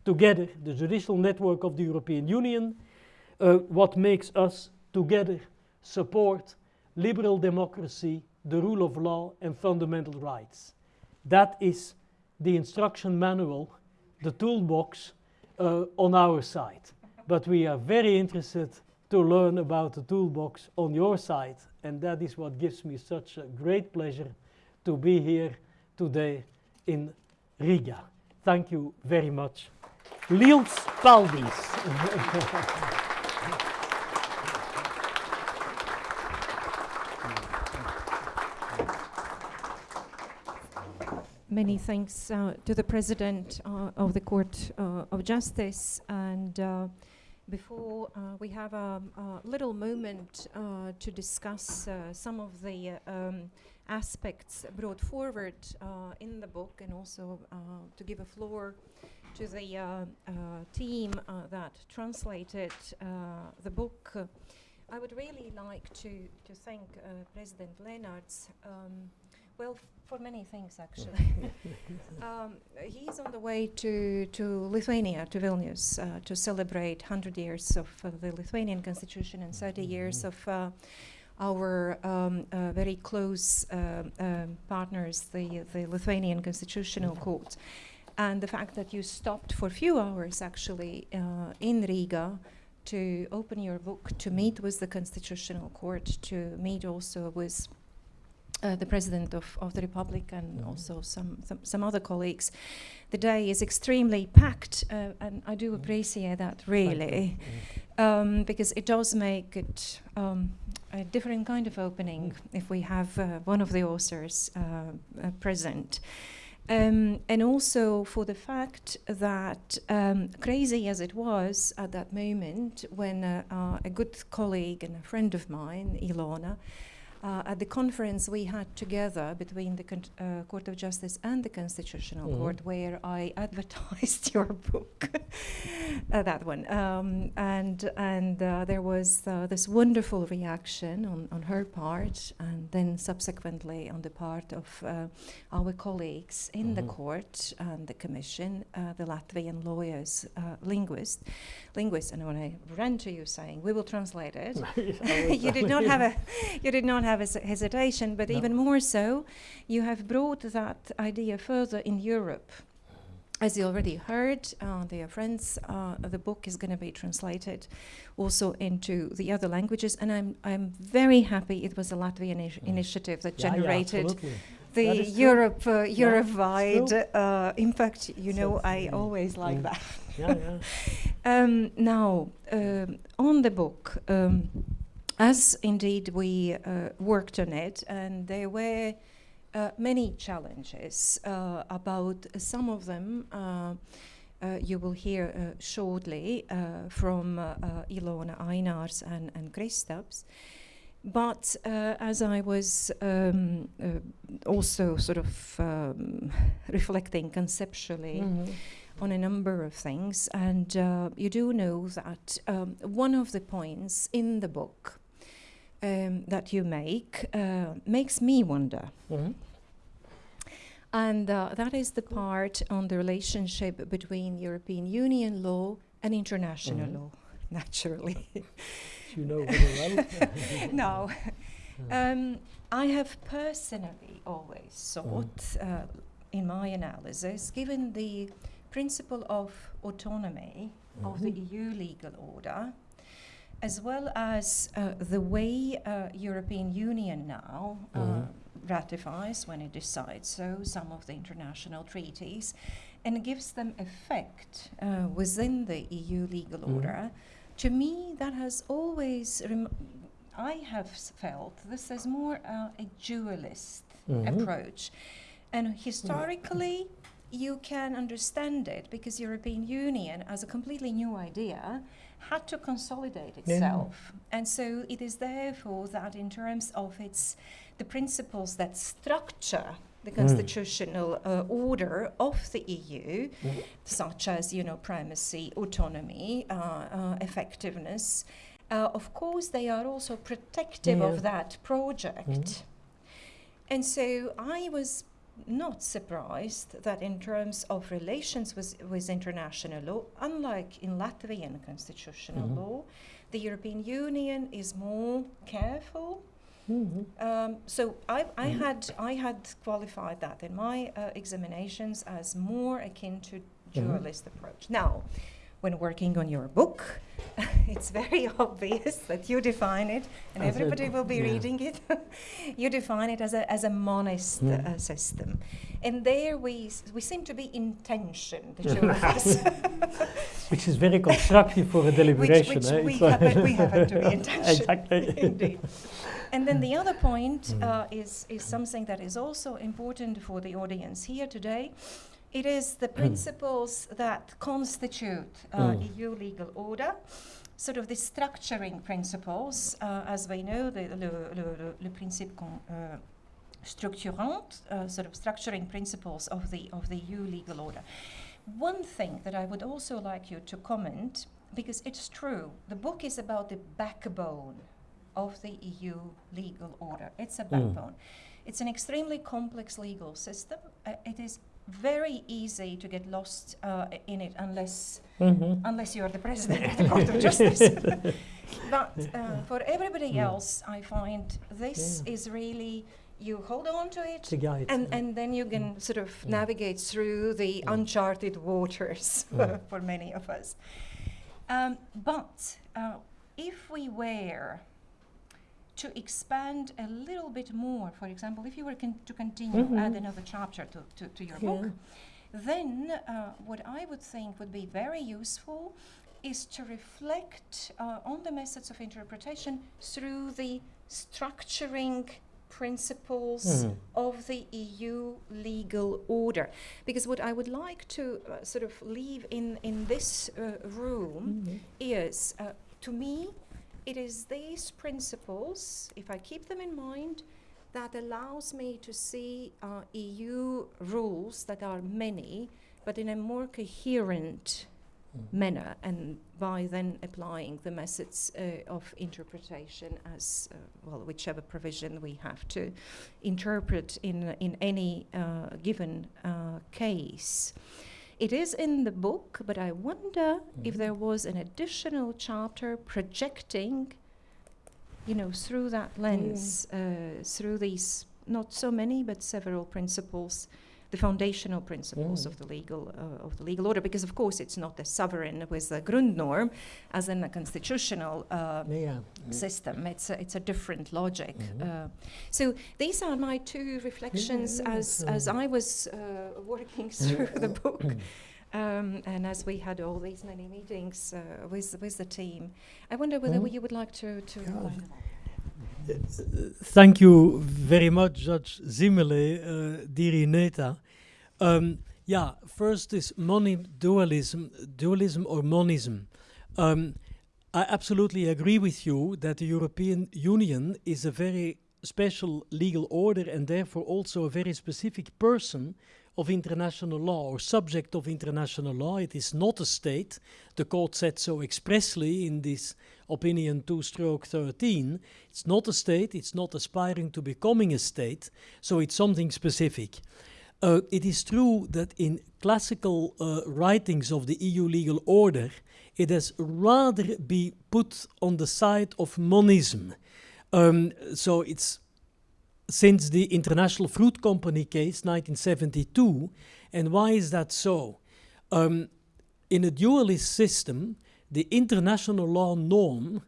together, the judicial network of the European Union, uh, what makes us together support liberal democracy, the rule of law, and fundamental rights. That is the instruction manual, the toolbox uh, on our side. But we are very interested to learn about the toolbox on your side. And that is what gives me such a great pleasure to be here today in Riga. Thank you very much. Liels paldies. <laughs> Many thanks uh, to the President uh, of the Court uh, of Justice and uh, before uh, we have a, a, little moment uh, to discuss some of the um, aspects brought forward in the book and also to give a floor to the team that translated the book. I would really like to, to thank President Lenaerts Um, well, for many things, actually. <laughs> <laughs> um, he's on the way to, to Lithuania, to Vilnius, uh, to celebrate 100 years of uh, the Lithuanian constitution and 30 mm -hmm. years of uh, our um, uh, very close uh, um, partners, the, the Lithuanian Constitutional Court. And the fact that you stopped for a few hours, actually, uh, in Riga to open your book, to meet with the Constitutional Court, to meet also with uh, the President of, of the Republic and mm. also some, some, some, other colleagues. The day is extremely packed, uh, and I do mm. appreciate that really, um, because it does make it um, a different kind of opening mm. if we have uh, one of the authors uh, uh, present. Um, and also for the fact that, um, crazy as it was at that moment, when uh, a good colleague and a friend of mine, Ilona, uh, at the conference we had together between the uh, Court of Justice and the Constitutional mm -hmm. Court, where I <laughs> advertised your book, <laughs> uh, that one, um, and and uh, there was uh, this wonderful reaction on, on her part, and then subsequently on the part of uh, our colleagues in mm -hmm. the mm-hmm. court and the Commission, the Latvian lawyers, linguists, linguists, and when I ran to you saying we will translate it, <laughs> you did not have a, you did not have have hes hesitation, but no. even more so, you have brought that idea further in Europe. As you already heard, uh, dear friends, uh, the book is going to be translated also into the other languages, and I'm I'm very happy it was a Latvian mm. initiative that yeah, generated yeah, the Europe uh, Europe-wide uh, impact. You know, I always like mm. that. yeah, yeah. <laughs> um, now, um, on the book. Um, as indeed we uh, worked on it, and there were uh, many challenges uh, about some of them. Uh, uh, you will hear uh, shortly from Ilona Ainars and, and Kristaps. But as I was um, also sort of um, <laughs> reflecting conceptually, mm -hmm on a number of things. And uh, you do know that um, one of the points in the book um, that you make uh, makes me wonder. Mm -hmm. And uh, that is the part on the relationship between European Union law and international mm -hmm. law, <laughs> naturally. you know very well. <laughs> no. Um, I have personally always thought, mm. uh, in my analysis, given the principle of autonomy mm -hmm. of the mm-hmm. EU legal order, as well as uh, the way uh, European Union now uh, mm-hmm. ratifies when it decides so some of the international treaties and gives them effect uh, within the EU legal mm-hmm. order. To me, that has always I have felt this is more uh, a dualist mm-hmm. approach, and historically. You can understand it because European Union, as a completely new idea, had to consolidate itself. Yeah. And so it is therefore that in terms of its the principles that structure the mm. constitutional uh, order of the EU, mm. such as you know primacy, autonomy, uh, uh, effectiveness, uh, of course, they are also protective Yeah. of that project. Mhm. And so I was not surprised that in terms of relations with, with international law, unlike in Latvian constitutional Mhm. law, the European Union is more careful. Mhm. Um, so I, I Mhm. had I had qualified that in my uh, examinations as more akin to dualist approach. Now, when working on your book, <laughs> it's very <laughs> obvious that you define it, and As everybody will be yeah. reading it. <laughs> you define it as a as a monist uh, system, and there we s- we seem to be in tension, the two of us. Which is very constructive for a deliberation. which eh? we It's ha- we happen to be in tension. exactly. Indeed. And then the other point Mm. uh, is, is something that is also important for the audience here today. It is the principles that constitute uh, Mm. EU legal order, sort of the structuring principles, uh, as we know, the, le, le, le, principe con, uh, structurant, uh, sort of structuring principles of the, of the EU legal order. One thing that I would also like you to comment, because it's true, the book is about the backbone of the EU legal order. It's a Mm. backbone. It's an extremely complex legal system. Uh, it is very easy to get lost uh, in it unless Mhm. unless you're the president of the Court of Justice. <laughs> but uh, for everybody Mm. else, I find this Yeah. is really you hold on to it. Guide. And, eh? and then you can sort of Mm. navigate through the Mm. uncharted waters <laughs> Mm. for many of us. Um, but uh, if we were to expand a little bit more, for example, if you were con- to continue, Mhm. add another chapter to, to, to your book, then uh, what I would think would be very useful is to reflect uh, on the methods of interpretation through the structuring principles Mhm. of the EU legal order. Because what I would like to uh, sort of leave in, in this uh, room Mhm. is, uh, to me, it is these principles, if I keep them in mind, that allows me to see uh, EU rules that are many, but in a more coherent Mm. manner, and by then applying the methods uh, of interpretation as uh, well, whichever provision we have to interpret in in any uh, given uh, case. It is in the book, but I wonder if Mhm. there was an additional chapter projecting, you know, through that lens, uh, through these not so many but several principles, the foundational principles Mm. of the legal uh, of the legal order. Because of course it's not a sovereign with a Grundnorm, as in a constitutional. Uh, Yeah. system. It's a, it's a different logic. Mhm. Uh, so these are my two reflections yeah, as so- as I was uh, working <laughs> through the book, um, and as we had all these many meetings uh, with with the team. I wonder whether Mhm. you would like to to. Yeah. Thank you very much, Judge Ziemele, uh, Dirineta. Um, yeah, first is money dualism, dualism or monism. Um, I absolutely agree with you that the European Union is a very special legal order and therefore also a very specific person of international law or subject of international law. It is not a state. The court said so expressly in this opinion 2 stroke 13. It's not a state, it's not aspiring to becoming a state, so it's something specific. Uh, it is true that in classical uh, writings of the EU legal order, it has rather be put on the side of monism. Um, so it's since the International Fruit Company case, 1972. And why is that so? Um, in a dualist system, the international law norm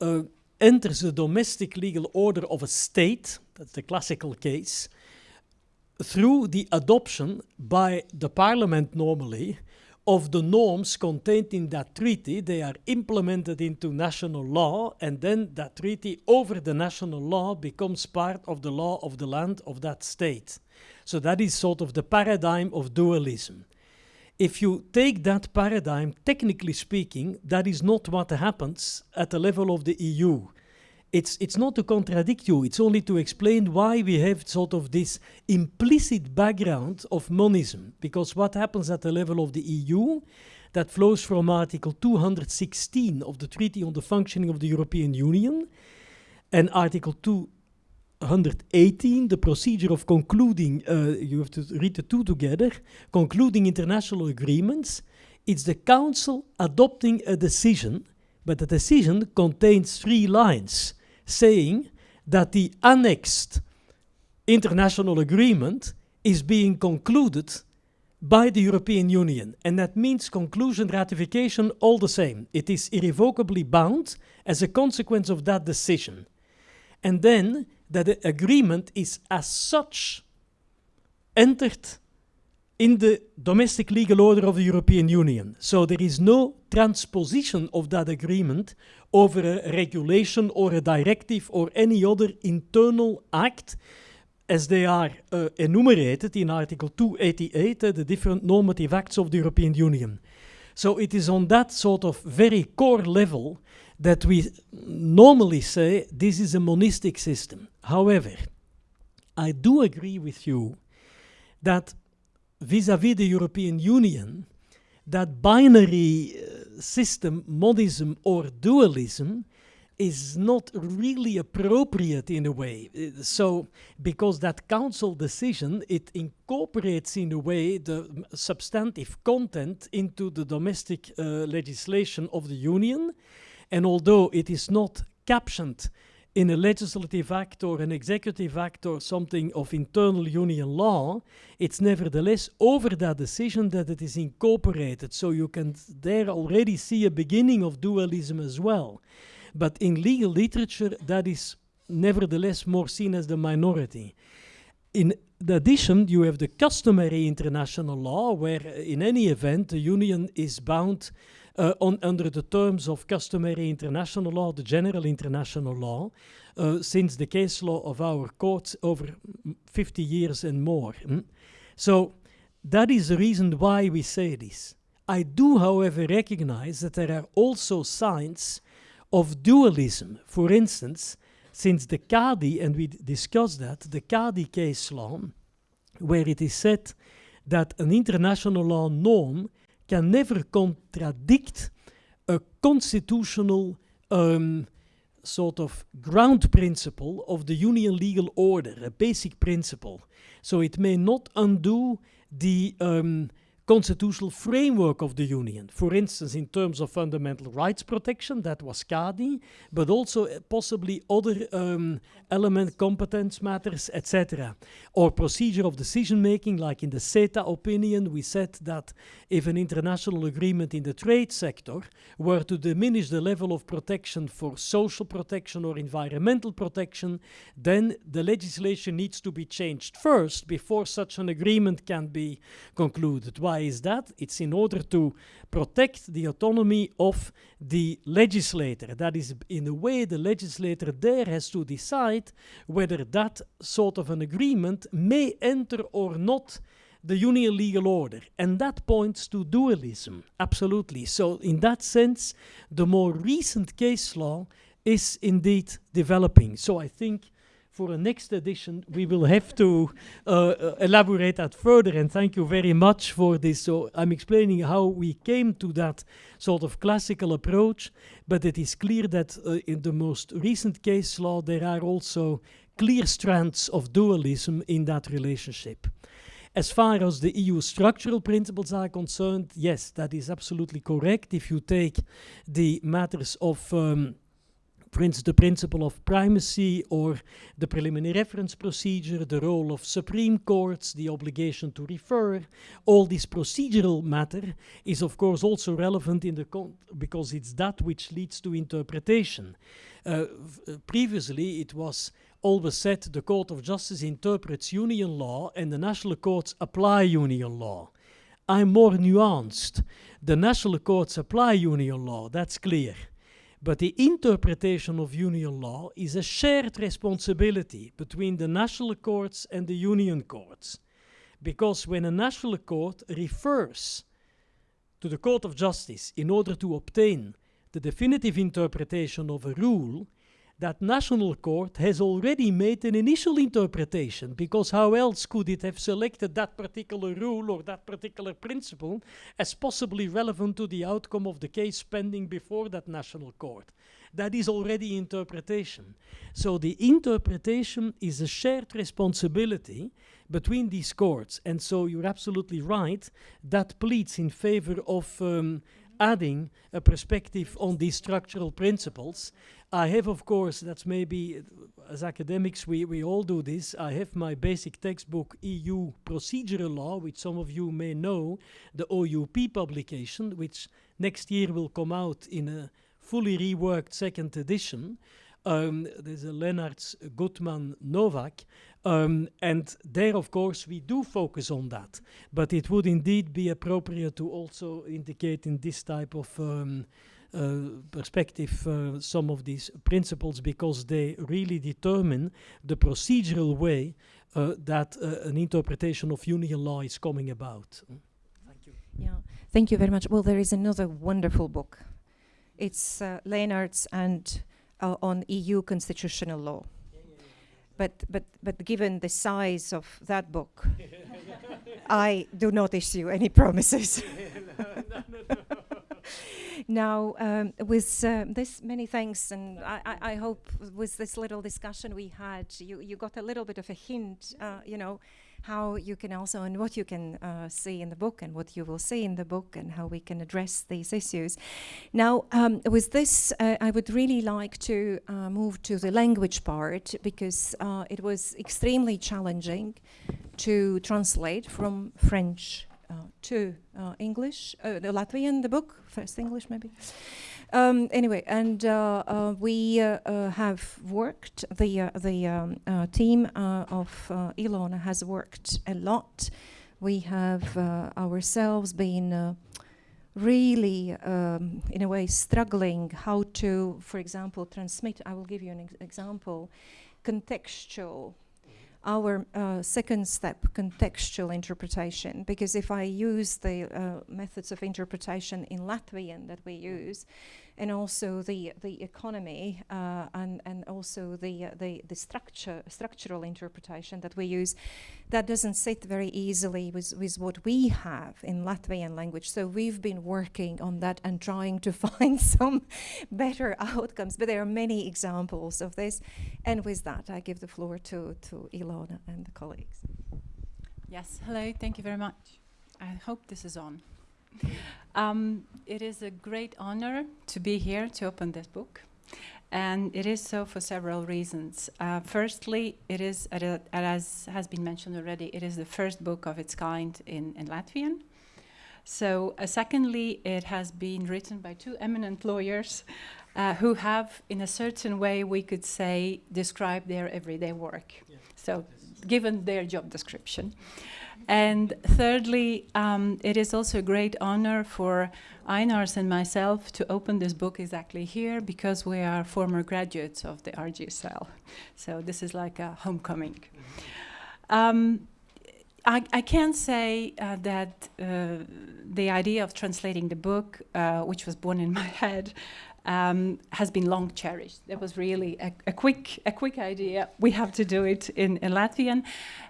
uh, enters the domestic legal order of a state, that's the classical case, through the adoption by the parliament normally of the norms contained in that treaty. They are implemented into national law, and then that treaty over the national law becomes part of the law of the land of that state. So that is sort of the paradigm of dualism. If you take that paradigm, technically speaking, that is not what happens at the level of the EU. It's, it's not to contradict you, it's only to explain why we have sort of this implicit background of monism. Because what happens at the level of the EU, that flows from Article 216 of the Treaty on the Functioning of the European Union and Article 218, the procedure of concluding, uh, you have to read the two together, concluding international agreements. It's the Council adopting a decision, but the decision contains three lines saying that the annexed international agreement is being concluded by the European Union. And that means conclusion, ratification, all the same. It is irrevocably bound as a consequence of that decision. And then that the agreement is as such entered in the domestic legal order of the European Union. So there is no transposition of that agreement over a regulation or a directive or any other internal act as they are uh, enumerated in Article 288, uh, the different normative acts of the European Union. So it is on that sort of very core level that we normally say this is a monistic system. However, I do agree with you that vis-à-vis the European Union, that binary uh, system, monism or dualism, is not really appropriate in a way. Uh, so, because that council decision, it incorporates in a way the substantive content into the domestic uh, legislation of the Union. And although it is not captioned in a legislative act or an executive act or something of internal union law, it's nevertheless over that decision that it is incorporated. So you can there already see a beginning of dualism as well. But in legal literature, that is nevertheless more seen as the minority. In addition, you have the customary international law, where uh, in any event the union is bound uh, on, under the terms of customary international law, the general international law, uh, since the case law of our courts over 50 years and more. Mm? So that is the reason why we say this. I do, however, recognize that there are also signs of dualism. For instance, since the Kadi, and we discussed that, the Kadi case law, where it is said that an international law norm can never contradict a constitutional um, sort of ground principle of the union legal order, a basic principle. So it may not undo the um, constitutional framework of the Union. For instance, in terms of fundamental rights protection, that was Kadi, but also uh, possibly other um, element competence matters, etc. Or procedure of decision making, like in the CETA opinion, we said that if an international agreement in the trade sector were to diminish the level of protection for social protection or environmental protection, then the legislation needs to be changed first before such an agreement can be concluded. Why is that? It's in order to protect the autonomy of the legislator. That is, in a way, the legislator there has to decide whether that sort of an agreement may enter or not the union legal order. And that points to dualism, absolutely. So, in that sense, the more recent case law is indeed developing. So, I think for a next edition, we will have to uh, uh, elaborate that further. And thank you very much for this. So I'm explaining how we came to that sort of classical approach, but it is clear that uh, in the most recent case law, there are also clear strands of dualism in that relationship. As far as the EU structural principles are concerned, yes, that is absolutely correct. If you take the matters of um, the principle of primacy or the preliminary reference procedure, the role of Supreme Courts, the obligation to refer, all this procedural matter is of course also relevant in the because it's that which leads to interpretation. Uh, uh, previously it was always said the Court of Justice interprets union law and the national courts apply union law. I'm more nuanced. The national courts apply union law, that's clear. But the interpretation of union law is a shared responsibility between the national courts and the union courts. Because when a national court refers to the Court of Justice in order to obtain the definitive interpretation of a rule, that national court has already made an initial interpretation because how else could it have selected that particular rule or that particular principle as possibly relevant to the outcome of the case pending before that national court? That is already interpretation. So the interpretation is a shared responsibility between these courts and so you're absolutely right that pleads in favor of um, adding a perspective on these structural principles I have, of course, that's maybe uh, as academics we, we all do this. I have my basic textbook EU procedural law, which some of you may know, the OUP publication, which next year will come out in a fully reworked second edition. Um, there's a Lenaerts Gutman Nowak. Um, and there, of course, we do focus on that. But it would indeed be appropriate to also indicate in this type of um, perspective uh, some of these principles because they really determine the procedural way uh, that an interpretation of union law is coming about. Thank you. Yeah, thank you very much. Well, there is another wonderful book. It's uh, Lenaerts and uh, on EU constitutional law. But, but, but given the size of that book, <laughs> I do not issue any promises. <laughs> now, um, with uh, this many thanks, and I, I, I, hope with this little discussion we had, you, you got a little bit of a hint, uh, you know, how you can also, and what you can uh, see in the book, and what you will see in the book, and how we can address these issues. Now, um, with this, uh, I would really like to uh, move to the language part, because uh, it was extremely challenging to translate from French to uh, English, uh, the Latvian, the book, first English maybe. Um, anyway, and uh, uh, we uh, have worked, the, the um, team of Ilona has worked a lot. We have ourselves been really, um, in a way, struggling how to, for example, transmit, I will give you an ex example, contextual our uh, second step, contextual interpretation, because if I use the uh, methods of interpretation in Latvian that we use, and also the the economy uh, and and also the uh, the the structure structural interpretation that we use that doesn't sit very easily with with what we have in Latvian language. So we've been working on that and trying to <laughs> find some better outcomes but there are many examples of this. And with that I give the floor to to Ilona and the colleagues. Yes hello thank you very much. I hope this is on um, it is a great honor to be here to open this book. And it is so for several reasons. Uh, firstly, it is, as has been mentioned already, it is the first book of its kind in, in Latvian. So uh, secondly, it has been written by two eminent lawyers uh, who have, in a certain way, we could say, described their everyday work. Yeah. So given their job description. And thirdly, um, it is also a great honor for Ainars and myself to open this book exactly here because we are former graduates of the RGSL. So this is like a homecoming. Um, I, I, can say uh, that uh, the idea of translating the book, uh, which was born in my <laughs> head, um, has been long cherished. That was really a, a, quick, a quick idea. We have to do it in, in Latvian,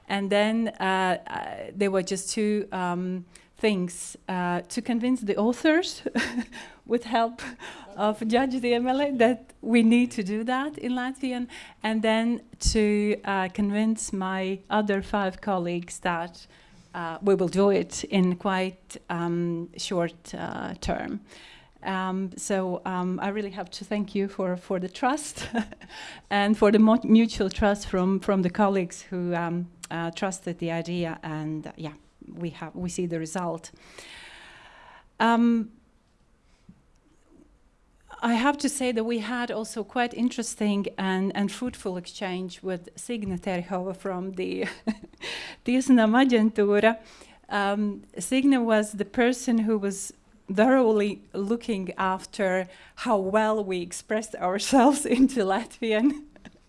and then uh, there were just two um, things uh, to convince the authors, <laughs> with help of Judge the MLA, that we need to do that in Latvian, and then to uh, convince my other five colleagues that. Uh, we will do it in quite um, short uh, term. Um, so um, I really have to thank you for, for the trust <laughs> and for the mutual trust from, from the colleagues who um, uh, trusted the idea and yeah, we, have, we see the result. Um, I have to say that we had also quite interesting and, and fruitful exchange with Signe Terhova from the <laughs> Tiesnam Agentura. Um, Signe was the person who was thoroughly looking after how well we expressed ourselves <laughs> into Latvian.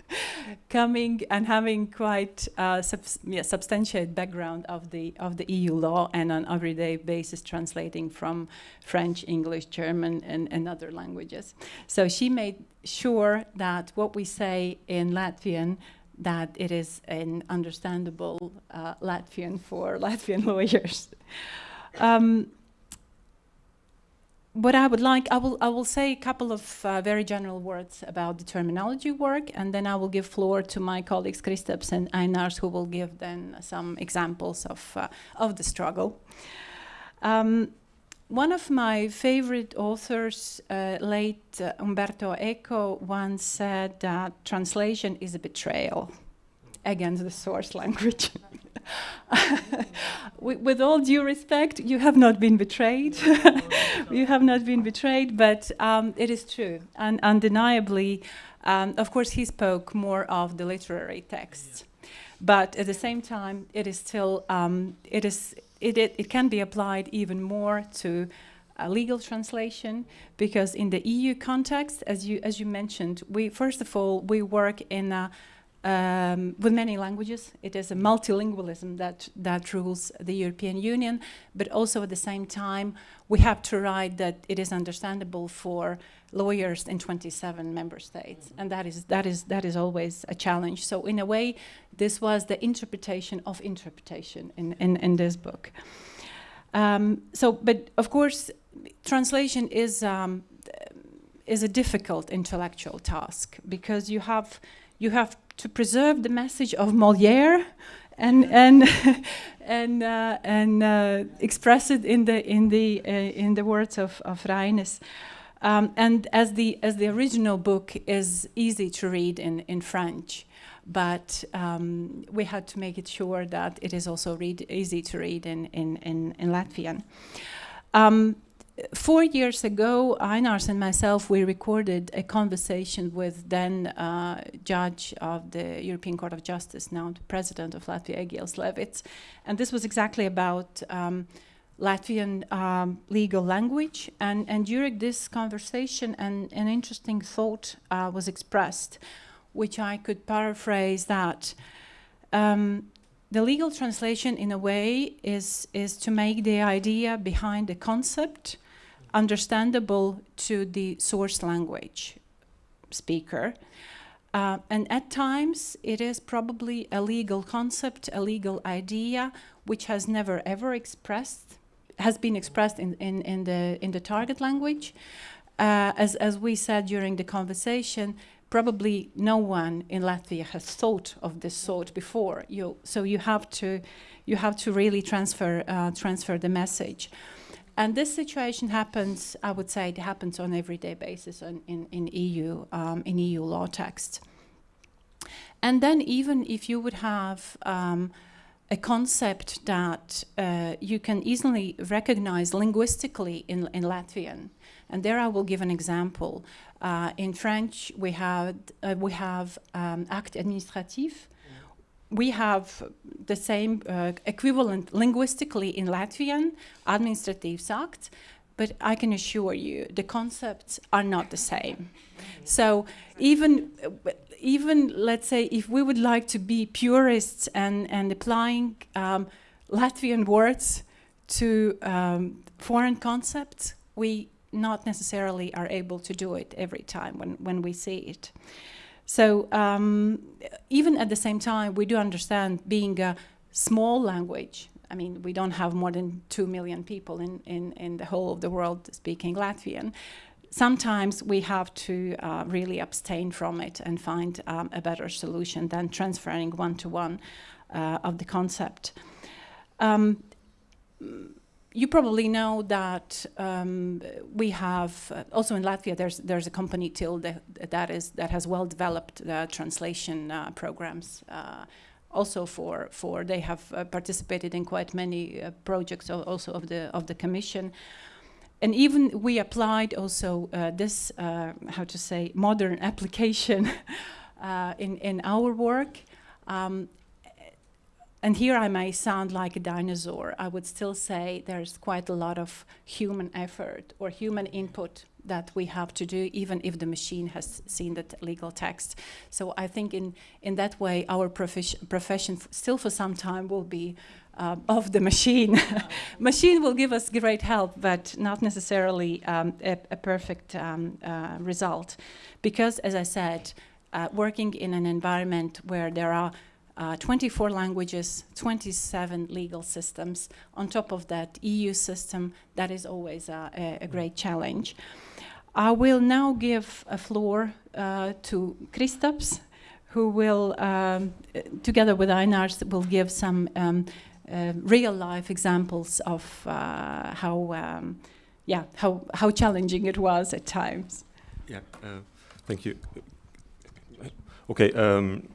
<laughs> coming and having quite uh, subs yeah, substantiate background of the of the EU law and on everyday basis translating from French, English, German, and, and other languages. So she made sure that what we say in Latvian that it is an understandable uh, Latvian for <laughs> Latvian lawyers. Um, what I would like, I will, I will say a couple of uh, very general words about the terminology work, and then I will give floor to my colleagues Kristaps and Ainars, who will give then some examples of, uh, of the struggle. Um, one of my favorite authors, uh, late uh, Umberto Eco, once said that translation is a betrayal against the source <laughs> language. <laughs> with all due respect, you have not been betrayed. <laughs> you have not been betrayed, but um, it is true. And undeniably, um, of course, he spoke more of the literary texts. Yeah. But at the same time, it is still, um, it, is, it, it, it can be applied even more to a legal translation because in the EU context, as you, as you mentioned, we, first of all, we work in a um, with many languages. It is a multilingualism that, that rules the European Union, but also at the same time, we have to write that it is understandable for lawyers in 27 member states, and that is, that, is, that is always a challenge. So in a way, this was the interpretation of interpretation in, in, in this book. Um, so, but of course, translation is, um, is a difficult intellectual task because you have, you have to preserve the message of Molière and and <laughs> and uh, and uh, express it in the in the uh, in the words of of Rainis. Um, and as the as the original book is easy to read in in French, but um, we had to make it sure that it is also read easy to read in in in, in Latvian. Um, four years ago, Ainars and myself, we recorded a conversation with then uh, judge of the European Court of Justice, now the president of Latvia, Egils Levits. And this was exactly about um, Latvian um, legal language. And, and during this conversation, an, an interesting thought uh, was expressed, which I could paraphrase that um, the legal translation, in a way, is, is to make the idea behind the concept understandable to the source language speaker. Uh, and at times, it is probably a legal concept, a legal idea, which has never ever expressed, has been expressed in, in, in, the, in the target language. Uh, as, as we said during the conversation, probably no one in Latvia has thought of this sort before. You, so you have to, you have to really transfer, uh, transfer the message. And this situation happens, I would say it happens on everyday basis on, in, in, EU, um, in EU law text. And then even if you would have um, a concept that uh, you can easily recognize linguistically in, in Latvian, and there I will give an example. Uh, in French, we have, uh, we have um, acte administratif, we have the same uh, equivalent linguistically in Latvian, administrative act, but I can assure you the concepts are not the same. So even, even let's say if we would like to be purists and, and applying um, Latvian words to um, foreign concepts, we not necessarily are able to do it every time when, when we see it. So um, even at the same time, we do understand being a small language. I mean, we don't have more than 2 million people in, in, in the whole of the world speaking Latvian. Sometimes we have to uh, really abstain from it and find um, a better solution than transferring one-to-one -one, uh, of the concept. Um, you probably know that um, we have uh, also in Latvia. There's there's a company Tilde that is that has well developed translation uh, programs. Uh, also for for they have uh, participated in quite many uh, projects also of the of the commission. And even we applied also this how to say modern <laughs> application in in our work. Um, And here I may sound like a dinosaur. I would still say there's quite a lot of human effort or human input that we have to do, even if the machine has seen the legal text. So I think in, in that way, our profession still for some time will be uh, of the machine. <laughs> machine will give us great help, but not necessarily um, a, a, perfect um, uh, result. Because, as I said, uh, working in an environment where there are uh, 24 languages, 27 legal systems. On top of that, EU system, that is always a, a great challenge. I will now give a floor uh, to Kristaps, who will, um, together with Ainars, will give some um, uh, real-life examples of uh, how, um, yeah, how, how challenging it was at times. Yeah, uh, thank you. Okay, um,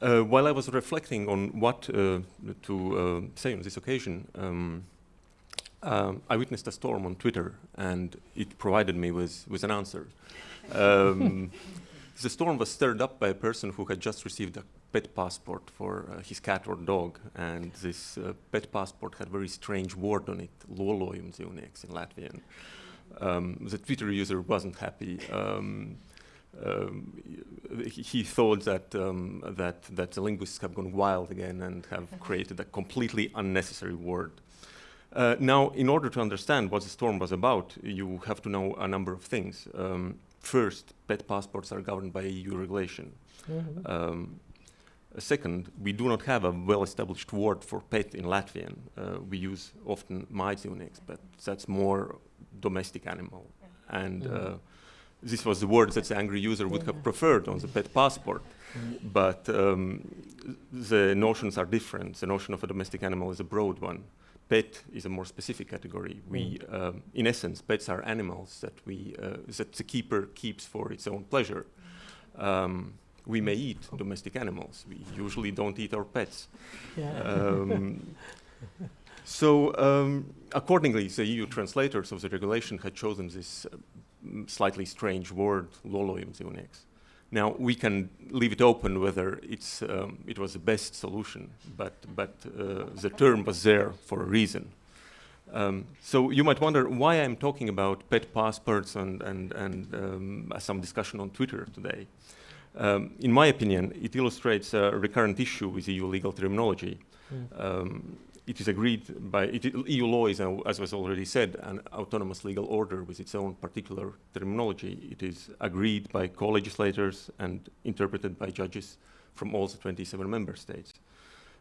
uh, while I was reflecting on what uh, to uh, say on this occasion, um, um, I witnessed a storm on Twitter, and it provided me with, with an answer. Um, <laughs> the storm was stirred up by a person who had just received a pet passport for uh, his cat or dog, and this uh, pet passport had a very strange word on it, lolojums in Latvian. Um, the Twitter user wasn't happy. Um, um, he thought that, um, that, that the linguists have gone wild again and have mm-hmm. created a completely unnecessary word. Uh, now, in order to understand what the storm was about, you have to know a number of things. Um, first, pet passports are governed by EU regulation. Mm -hmm. second, we do not have a well-established word for pet in Latvian. Uh, we use often mājdzīvnieks, but that's more domestic animal. And mm -hmm this was the word that the angry user would have preferred on the pet passport. But um, the notions are different. The notion of a domestic animal is a broad one. Pet is a more specific category. We, um, in essence, pets are animals that we uh, that the keeper keeps for its own pleasure. Um, we may eat domestic animals. We usually don't eat our pets. Yeah. Um, <laughs> so, um, accordingly, the EU translators of the regulation had chosen this uh, slightly strange word, lolojums Now we can leave it open whether it's um, it was the best solution, but but uh, the term was there for a reason. Um, so you might wonder why I'm talking about pet passports and and and um, some discussion on Twitter today. Um, in my opinion, it illustrates a recurrent issue with EU legal terminology. Mm it is agreed by it, EU law is, as was already said, an autonomous legal order with its own particular terminology. It is agreed by co-legislators and interpreted by judges from all the 27 member states.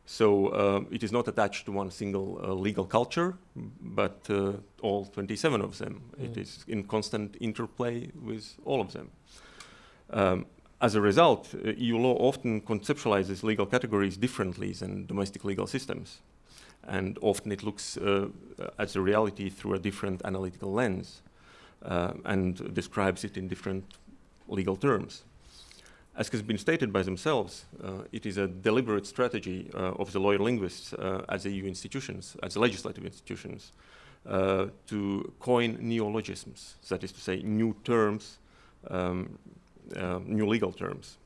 So uh, it is not attached to one single uh, legal culture, but uh, all 27 of them. Mm. It is in constant interplay with all of them. Um, as a result, uh, EU law often conceptualizes legal categories differently than domestic legal systems and often it looks uh, at the reality through a different analytical lens uh, and describes it in different legal terms. As has been stated by themselves, uh, it is a deliberate strategy uh, of the lawyer linguists uh, as EU institutions, as legislative institutions, uh, to coin neologisms, that is to say, new terms, um, new legal terms.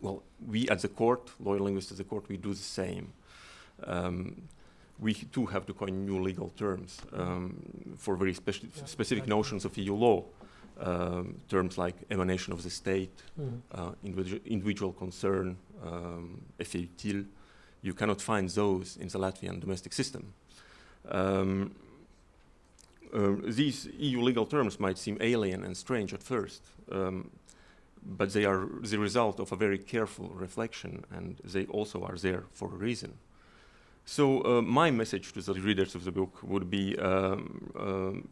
Well, we at the court, lawyer linguists at the court, we do the same. Um, we too have to coin new legal terms um, for very speci yeah, specific exactly. notions of EU law. Um, terms like emanation of the state, mm. uh, individu individual concern, um, you cannot find those in the Latvian domestic system. Um, uh, these EU legal terms might seem alien and strange at first, um, but they are the result of a very careful reflection and they also are there for a reason. So uh, my message to the readers of the book would be, um, um,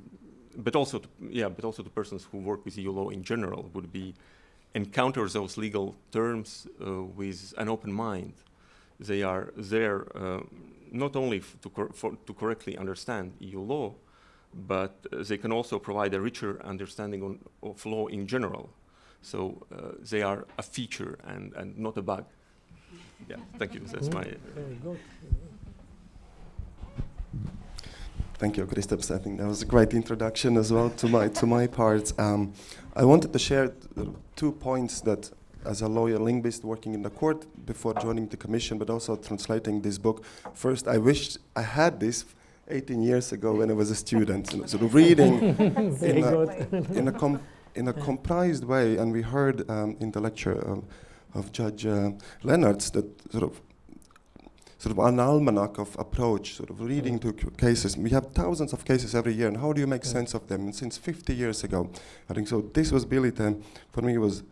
but also, to, yeah, but also to persons who work with EU law in general, would be encounter those legal terms uh, with an open mind. They are there uh, not only to, cor to, correctly understand EU law, but uh, they can also provide a richer understanding on, of law in general. So uh, they are a feature and, and not a bug. Yeah, thank you. That's my. Very good. Thank you, Kristaps. I think that was a great introduction as well to my to my part. Um, I wanted to share two points that as a lawyer linguist working in the court before joining the commission, but also translating this book. First, I wished I had this 18 years ago when I was a student, you know, sort of reading <laughs> in a- in a com- in a comprised way. And we heard um, in the lecture um, of Judge uh, Lenaerts that sort of sort of an almanac of approach, sort of reading mm. to cases. We have thousands of cases every year, and how do you make Yeah. sense of them? And since 50 years ago, I think so. This was really the, for me it was,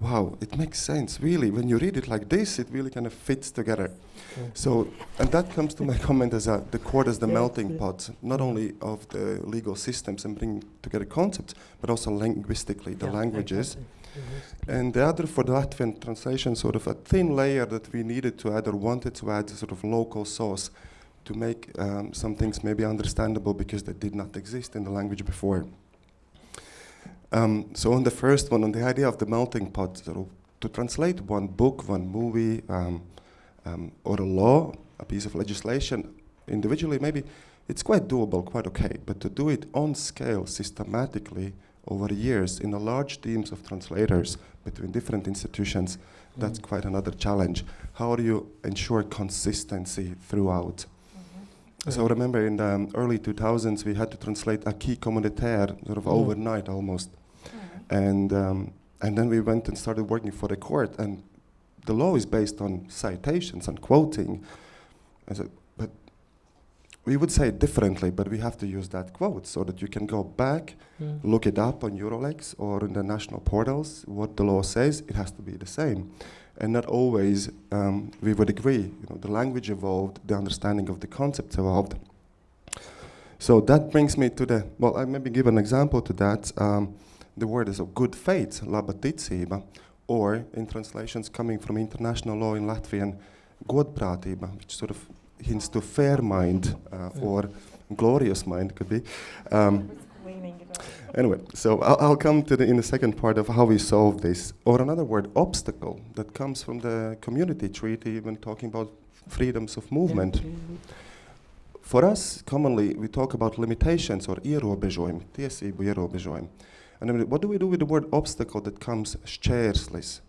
wow, it makes sense. Really, when you read it like this, it really kind of fits together. Yeah. So, and that comes to my <laughs> comment as a, the court as the Yeah, melting yeah. pot, not only of the legal systems and bringing together concepts, but also linguistically, the languages. exactly. And the other for the Latvian translation, sort of a thin layer that we needed to add or wanted to add, sort of local source to make um, some things maybe understandable because they did not exist in the language before. Um, so on the first one, on the idea of the melting pot, sort of to translate one book, one movie, um, um, or a law, a piece of legislation individually, maybe it's quite doable, quite okay. But to do it on scale, systematically, over years, in a large teams of translators between different institutions, that's quite another challenge. How do you ensure consistency throughout? So Yeah. remember in the um, early 2000s, we had to translate acquis communautaire sort of Mm. overnight almost. And, um, and then we went and started working for the court, and the law is based on citations and quoting. Said, but we would say it differently, but we have to use that quote so that you can go back, Mm. look it up on EUR-Lex or in the national portals, what the law says, it has to be the same. And not always um, we would agree. You know, the language evolved, the understanding of the concepts evolved. So that brings me to the, well, I maybe give an example to that. Um, the word is of good faith, labaticība, or in translations coming from international law in Latvian, godprātība, which sort of hints to fair mind uh, or glorious mind could be. Um, anyway, so I'll, I'll come to the in the second part of how we solve this, or another word, obstacle, that comes from the community treaty when talking about freedoms of movement. For us, commonly, we talk about limitations or ierobežojumi, tiesību ierobežojumi. And what do we do with the word obstacle that comes šķērslis?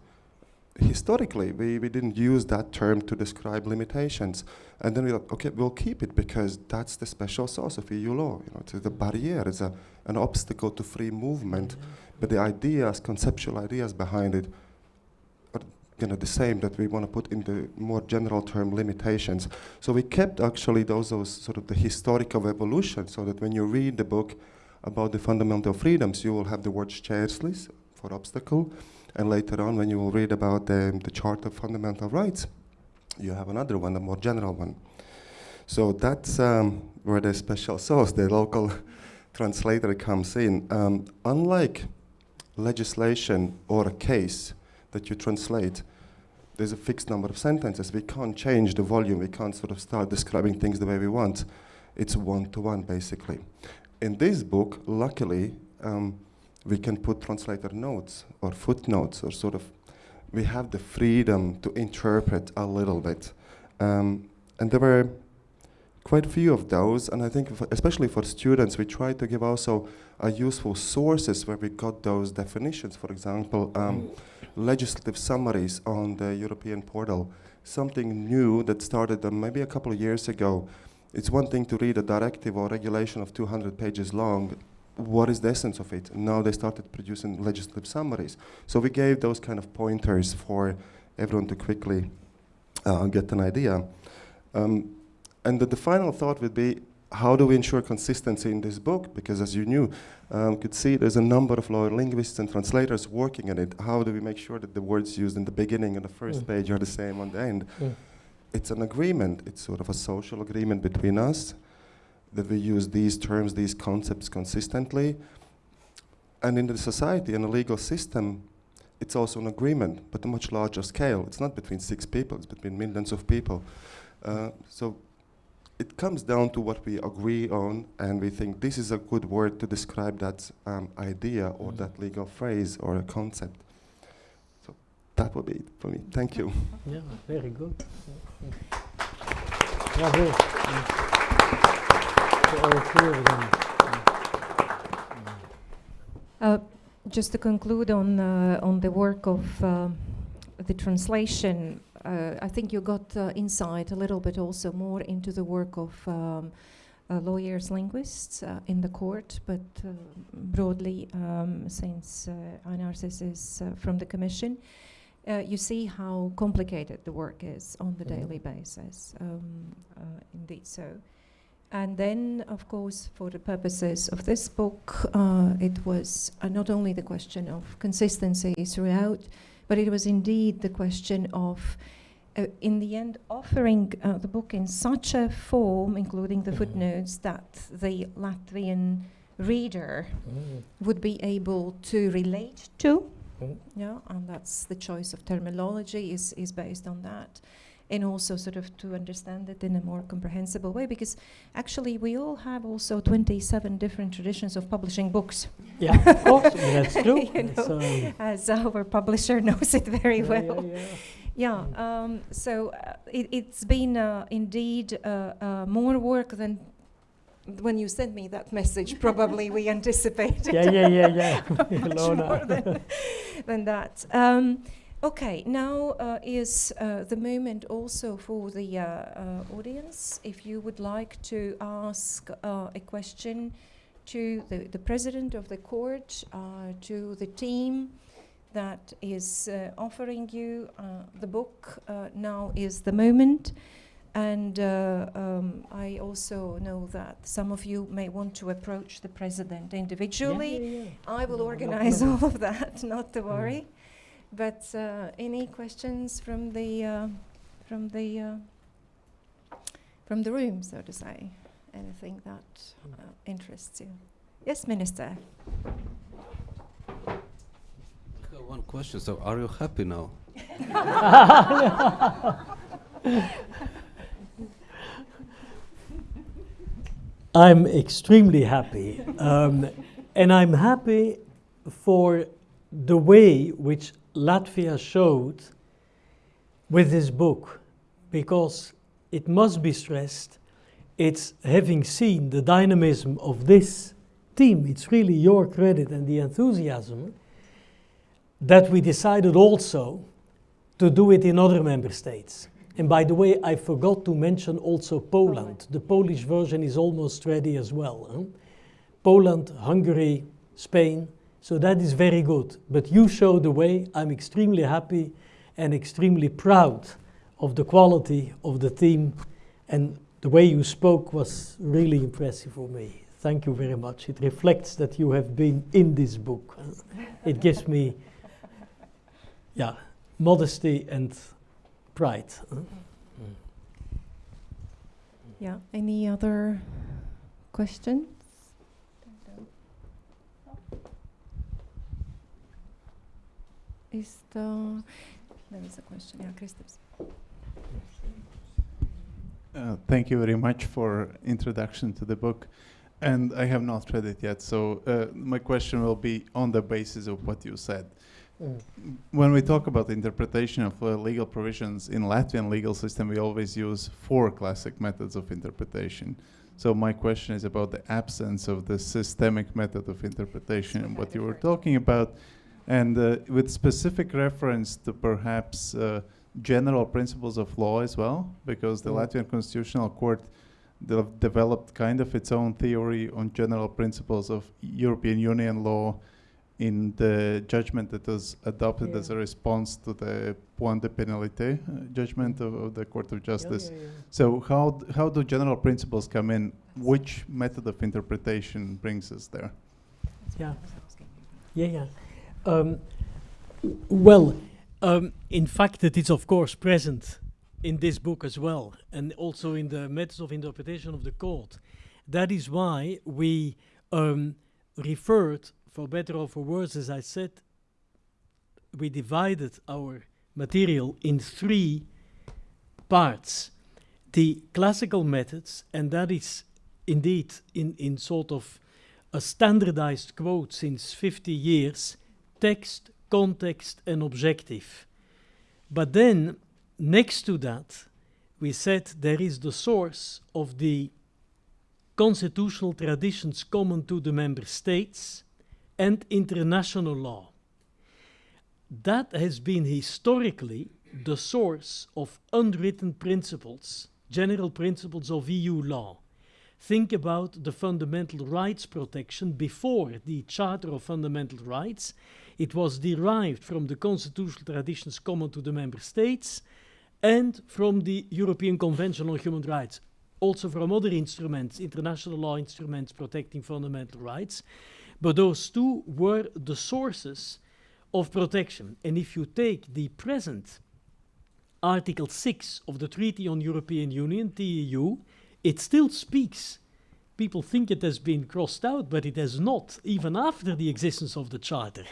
Historically, we, we didn't use that term to describe limitations. And then we thought, okay, we'll keep it because that's the special sauce of EU law. You know, it's the barrier, it's a, an obstacle to free movement. Mm-hmm. But the ideas, conceptual ideas behind it are you know, the same that we want to put in the more general term limitations. So we kept actually those, those sort of the historic of evolution so that when you read the book about the fundamental freedoms, you will have the word šķērslis for obstacle. And later on, when you will read about the, the Charter of Fundamental Rights, you have another one, a more general one. So that's um, where the special sauce, the local <laughs> translator comes in. Um, unlike legislation or a case that you translate, there's a fixed number of sentences. We can't change the volume. We can't sort of start describing things the way we want. It's one to one, basically. In this book, luckily, um, we can put translator notes or footnotes or sort of, we have the freedom to interpret a little bit. Um, and there were quite a few of those, and I think, especially for students, we try to give also a useful sources where we got those definitions. For example, um, legislative summaries on the European portal, something new that started uh, maybe a couple of years ago. It's one thing to read a directive or regulation of 200 pages long. What is the essence of it? Now they started producing legislative summaries. So we gave those kind of pointers for everyone to quickly uh, get an idea. Um, and the, the final thought would be how do we ensure consistency in this book? Because as you knew, um, could see there's a number of lawyer linguists and translators working on it. How do we make sure that the words used in the beginning and the first Mm. page are the same on the end? Mm. It's an agreement. It's sort of a social agreement between us that we use these terms, these concepts consistently. And in the society and the legal system, it's also an agreement, but a much larger scale. It's not between six people, it's between millions of people. Uh, so it comes down to what we agree on, and we think this is a good word to describe that um, idea or Mhm. that legal phrase or a concept. So that would be it for me. Thank you. Yeah, very good. Bravo. Mm. So all clear then. Uh, just to conclude on uh, on the work of uh, the translation, uh, I think you got uh, insight a little bit also more into the work of um, uh, lawyers, linguists uh, in the court, but uh, broadly, um, since uh, Einar says is uh, from the Commission, uh, you see how complicated the work is on the Mhm. daily basis. Um, uh, indeed, so. And then, of course, for the purposes of this book, uh, it was uh, not only the question of consistency throughout, but it was indeed the question of, uh, in the end, offering uh, the book in such a form, including the Mhm. footnotes, that the Latvian reader Mm. would be able to relate to. Mm. Yeah, and that's the choice of terminology is, is based on that. And also sort of to understand it in a more comprehensible way, because actually we all have also 27 different traditions of publishing books, Yeah, of course, that's <laughs> true. You know, um, as our publisher <laughs> knows it very yeah, well. yeah, yeah. Yeah, um, so uh, it, it's been uh, indeed uh, uh, more work than when you sent me that message, probably we <laughs> anticipated. Yeah, yeah, yeah, yeah. Much more than, than that. Um, okay, now uh, is uh, the moment also for the uh, uh, audience. If you would like to ask uh, a question to the, the president of the court, uh, to the team that is uh, offering you uh, the book, uh, now is the moment. And uh, um, I also know that some of you may want to approach the president individually. Yeah, yeah, yeah. I will No, no organize <laughs> all of that, not to worry. But uh, any questions from the uh, from the uh, from the room, so to say? Anything that uh, interests you? Yes, Minister. I have One question. So, are you happy now? <laughs> I'm extremely happy. Um, and I'm happy for the way which Latvia showed with this book, because it must be stressed, it's having seen the dynamism of this team, it's really your credit and the enthusiasm that we decided also to do it in other member states. And by the way, I forgot to mention also Poland. The Polish version is almost ready as well. huh? Poland, Hungary, Spain. So that is very good. But you show the way. I'm extremely happy and extremely proud of the quality of the team. And the way you spoke was really impressive for me. Thank you very much. It reflects that you have been in this book. It gives me, yeah, modesty and pride. Yeah. Any other questions? Is the there is a question? Yeah, Kristaps. Uh, thank you very much for introduction to the book. And I have not read it yet, so uh, my question will be on the basis of what you said. Mm. When we talk about interpretation of uh, legal provisions in Latvian legal system, we always use four classic methods of interpretation. So my question is about the absence of the systemic method of interpretation and what you were talking about, and uh, with specific reference to perhaps uh, general principles of law as well, because the Mm. Latvian Constitutional Court de- developed kind of its own theory on general principles of European Union law in the judgment that was adopted as a response to the point de pénalité uh, judgment of, of the Court of Yeah, Justice. yeah, yeah. So how d- how do general principles come in? Which method of interpretation brings us there? Yeah. Yeah, yeah. Um, well, um, in fact, it is of course present in this book as well, and also in the methods of interpretation of the court. That is why we um, referred, for better or for worse, as I said, we divided our material in three parts. The classical methods, and that is indeed in, in sort of a standardized quote since 50 years text, context, and objective. But then, next to that, we said there is the source of the constitutional traditions common to the member states and international law. that has been historically the source of unwritten principles, general principles of EU law. Think about the fundamental rights protection before the Charter of Fundamental Rights. It was derived from the constitutional traditions common to the member states and from the European Convention on Human Rights, also from other instruments, international law instruments protecting fundamental rights. But those two were the sources of protection. And if you take the present Article 6 of the Treaty on European Union, TEU, it still speaks. People think it has been crossed out, but it has not, even after the existence of the Charter.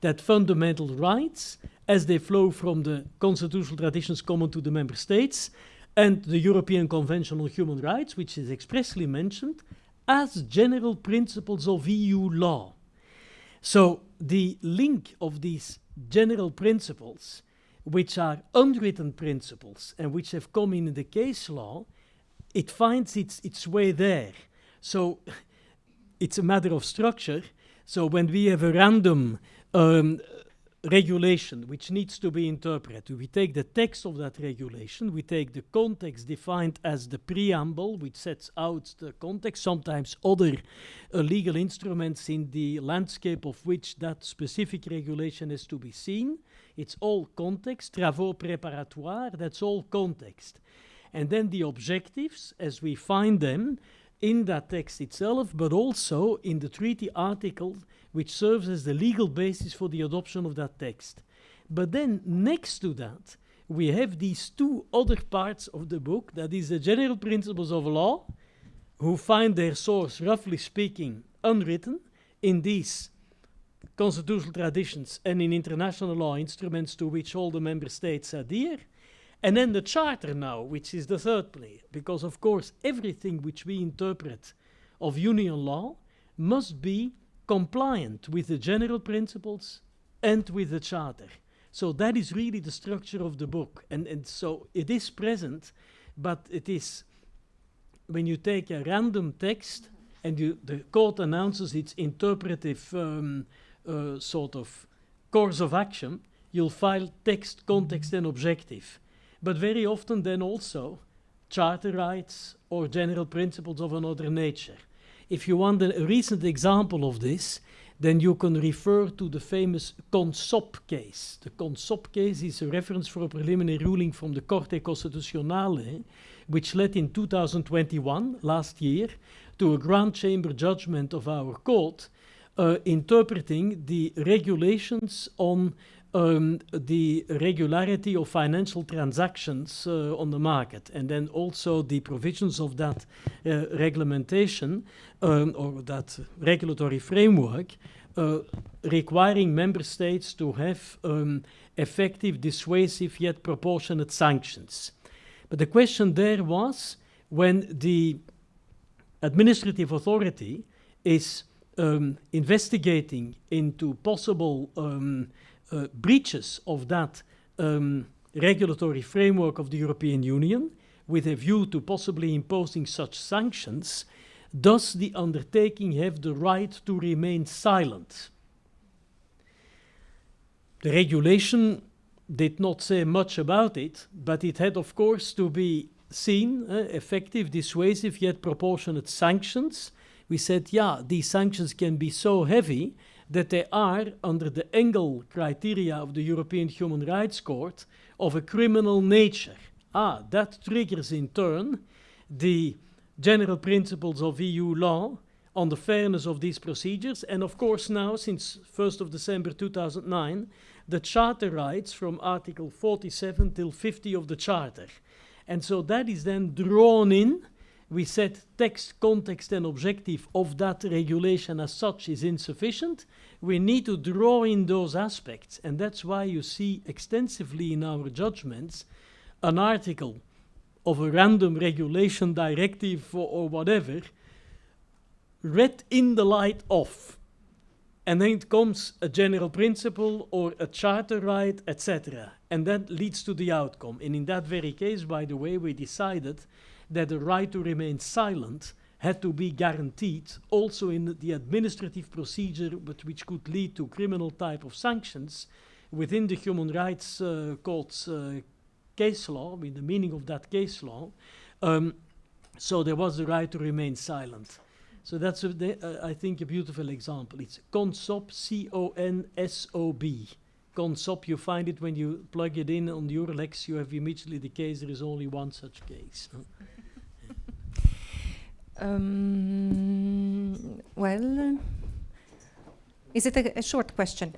That fundamental rights, as they flow from the constitutional traditions common to the member states, and the European Convention on Human Rights, which is expressly mentioned, as general principles of EU law. So the link of these general principles, which are unwritten principles and which have come in the case law, it finds its, its way there. So <laughs> it's a matter of structure. So when we have a random um, regulation which needs to be interpreted, we take the text of that regulation, we take the context defined as the preamble, which sets out the context, sometimes other uh, legal instruments in the landscape of which that specific regulation is to be seen. It's all context, travaux préparatoires, that's all context. And then the objectives, as we find them in that text itself, but also in the treaty article which serves as the legal basis for the adoption of that text. But then next to that, we have these two other parts of the book, that is the general principles of law, who find their source, roughly speaking, unwritten in these constitutional traditions and in international law instruments to which all the member states adhere. And then the charter now, which is the third player, because of course everything which we interpret of union law must be compliant with the general principles and with the charter. So that is really the structure of the book. And, and so it is present, but it is, when you take a random text and you, the court announces its interpretive um, uh, sort of course of action, you'll file text, context, and objective. But very often then also charter rights or general principles of another nature. If you want a, recent example of this, then you can refer to the famous CONSOB case. The CONSOB case is a reference for a preliminary ruling from the Corte costituzionale, which led in 2021, last year, to a Grand Chamber judgment of our court uh, interpreting the regulations on um, the regularity of financial transactions uh, on the market, and then also the provisions of that uh, regulation um, or that regulatory framework uh, requiring member states to have um, effective, dissuasive, yet proportionate sanctions. But the question there was when the administrative authority is um, investigating into possible um, uh, breaches of that um, regulatory framework of the European Union with a view to possibly imposing such sanctions, does the undertaking have the right to remain silent? The regulation did not say much about it, but it had, of course, to be seen uh, effective, dissuasive, yet proportionate sanctions. We said, yeah, these sanctions can be so heavy that they are, under the Engel criteria of the European Human Rights Court, of a criminal nature. Ah, that triggers in turn the general principles of EU law on the fairness of these procedures, and of course now, since 1st of December 2009, the charter rights from Article 47 till 50 of the Charter. And so that is then drawn in we said text, context, and objective of that regulation as such is insufficient. We need to draw in those aspects, and that's why you see extensively in our judgments an article of a random regulation directive or, or whatever read in the light of. And then it comes a general principle or a charter right, etc. And that leads to the outcome. And in that very case, by the way, we decided that the right to remain silent had to be guaranteed also in the administrative procedure but which could lead to criminal type of sanctions within the human rights uh, court's uh, case law, I mean the meaning of that case law, um, so there was the right to remain silent. So that's, uh, I think, a beautiful example. It's CONSOB, C-O-N-S-O-B. CONSOB, you find it when you plug it in on EUR-Lex, you have immediately the case, there is only one such case. Um, well, is it a, a short question?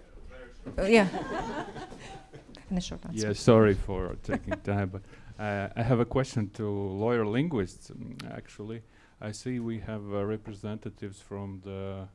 Uh, yeah. <laughs> and a short answer. Yeah, sorry for taking time, but uh, I have a question to lawyer linguists. um, actually, I see we have uh, representatives from the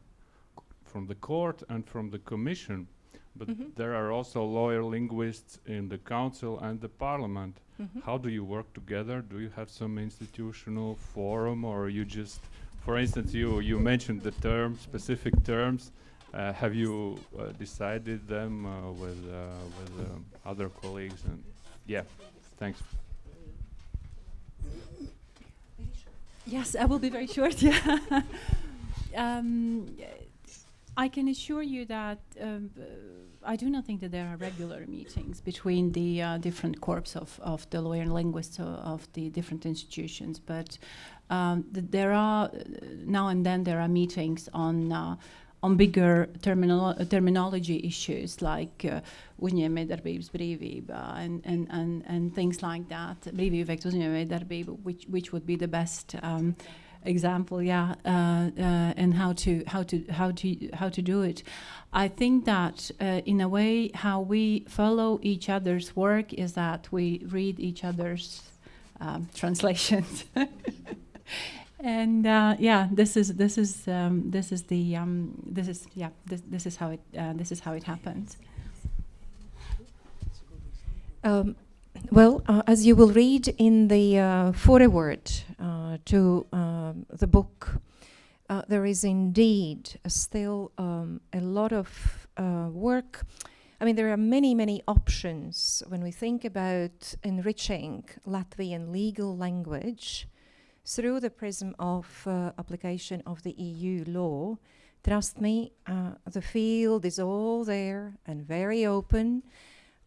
from the court and from the commission, but Mhm. there are also lawyer linguists in the council and the parliament. Mhm. How do you work together? Do you have some institutional forum, or you just, for instance, you you mentioned the term, specific terms. Uh, have you uh, decided them uh, with uh, with um, other colleagues? And yeah, thanks. Yes, I will be very short. <laughs> Yeah. um, I can assure you that um, uh, I do not think that there are regular meetings between the uh, different corps of, of the lawyer and linguists of the different institutions, but um, th- there are uh, now and then there are meetings on. Uh, on bigger terminolo- uh, terminology issues like uh, uzņēmējdarbības brīvība and, and, and, and things like that, brīvība which, which would be the best um, example, yeah, uh, uh, and how to how to how to how to do it. I think that uh, in a way, how we follow each other's work is that we read each other's um, <laughs> translations. And uh, yeah, this is this is um, this is the um, this is yeah this, this is how it uh, this is how it happens. Um, well, uh, as you will read in the foreword to um, the book, uh, there is indeed still um, a lot of uh, work. I mean, there are many, many options when we think about enriching Latvian legal language through the prism of uh, application of the EU law. Trust me, uh, the field is all there and very open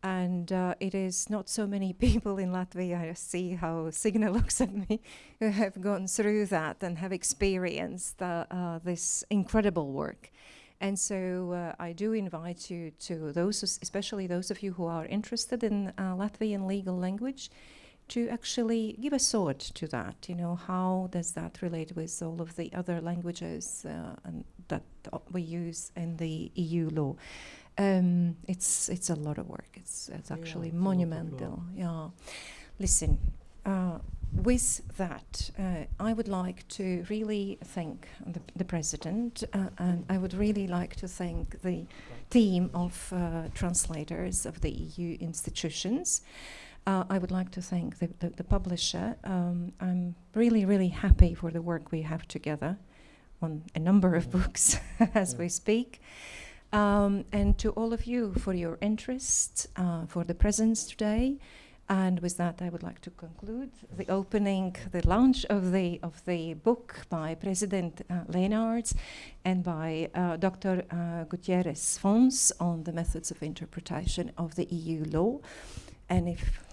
and uh, it is not so many <laughs> people in Latvia. I see how Signe <laughs> looks at me, who have gone through that and have experienced uh, this incredible work. And so uh, I do invite you to those, especially those of you who are interested in uh, Latvian legal language, to actually give a thought to that. You know, how does that relate with all of the other languages uh, that we use in the EU law? Um, it's it's a lot of work. It's it's Yeah, actually it's a lot of monumental. Yeah. Listen, uh, with that, uh, I would like to really thank the, the president, uh, and I would really like to thank the team of uh, translators of the EU institutions. Uh, I would like to thank the, the, the publisher. Um, I'm really, really happy for the work we have together on a number of books <laughs> as Yeah. we speak. Um, and to all of you for your interest, uh, for the presence today. And with that, I would like to conclude the opening, the launch of the of the book by President uh, Lenaerts and by uh, Dr. Uh, Gutierrez Fons on the methods of interpretation of the EU law. And if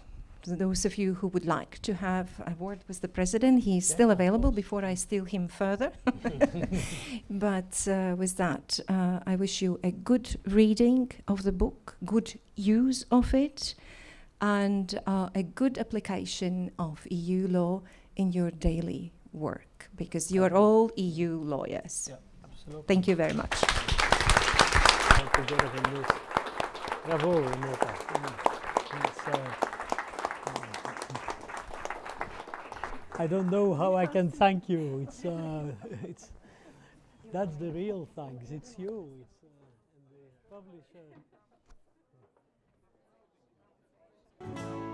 those of you who would like to have a word with the president, he's Yeah, still available before I steal him further. <laughs> but uh, with that, uh, I wish you a good reading of the book, good use of it, and uh, a good application of EU law in your daily work, because you are all EU lawyers. Yeah, absolutely. Thank you very much. Thank you, Jonathan Lewis. Bravo, Renata. Mm, it's, uh, I don't know how I can thank you. It's, uh, <laughs> it's, that's the real thanks. It's you. It's, uh, and the publisher.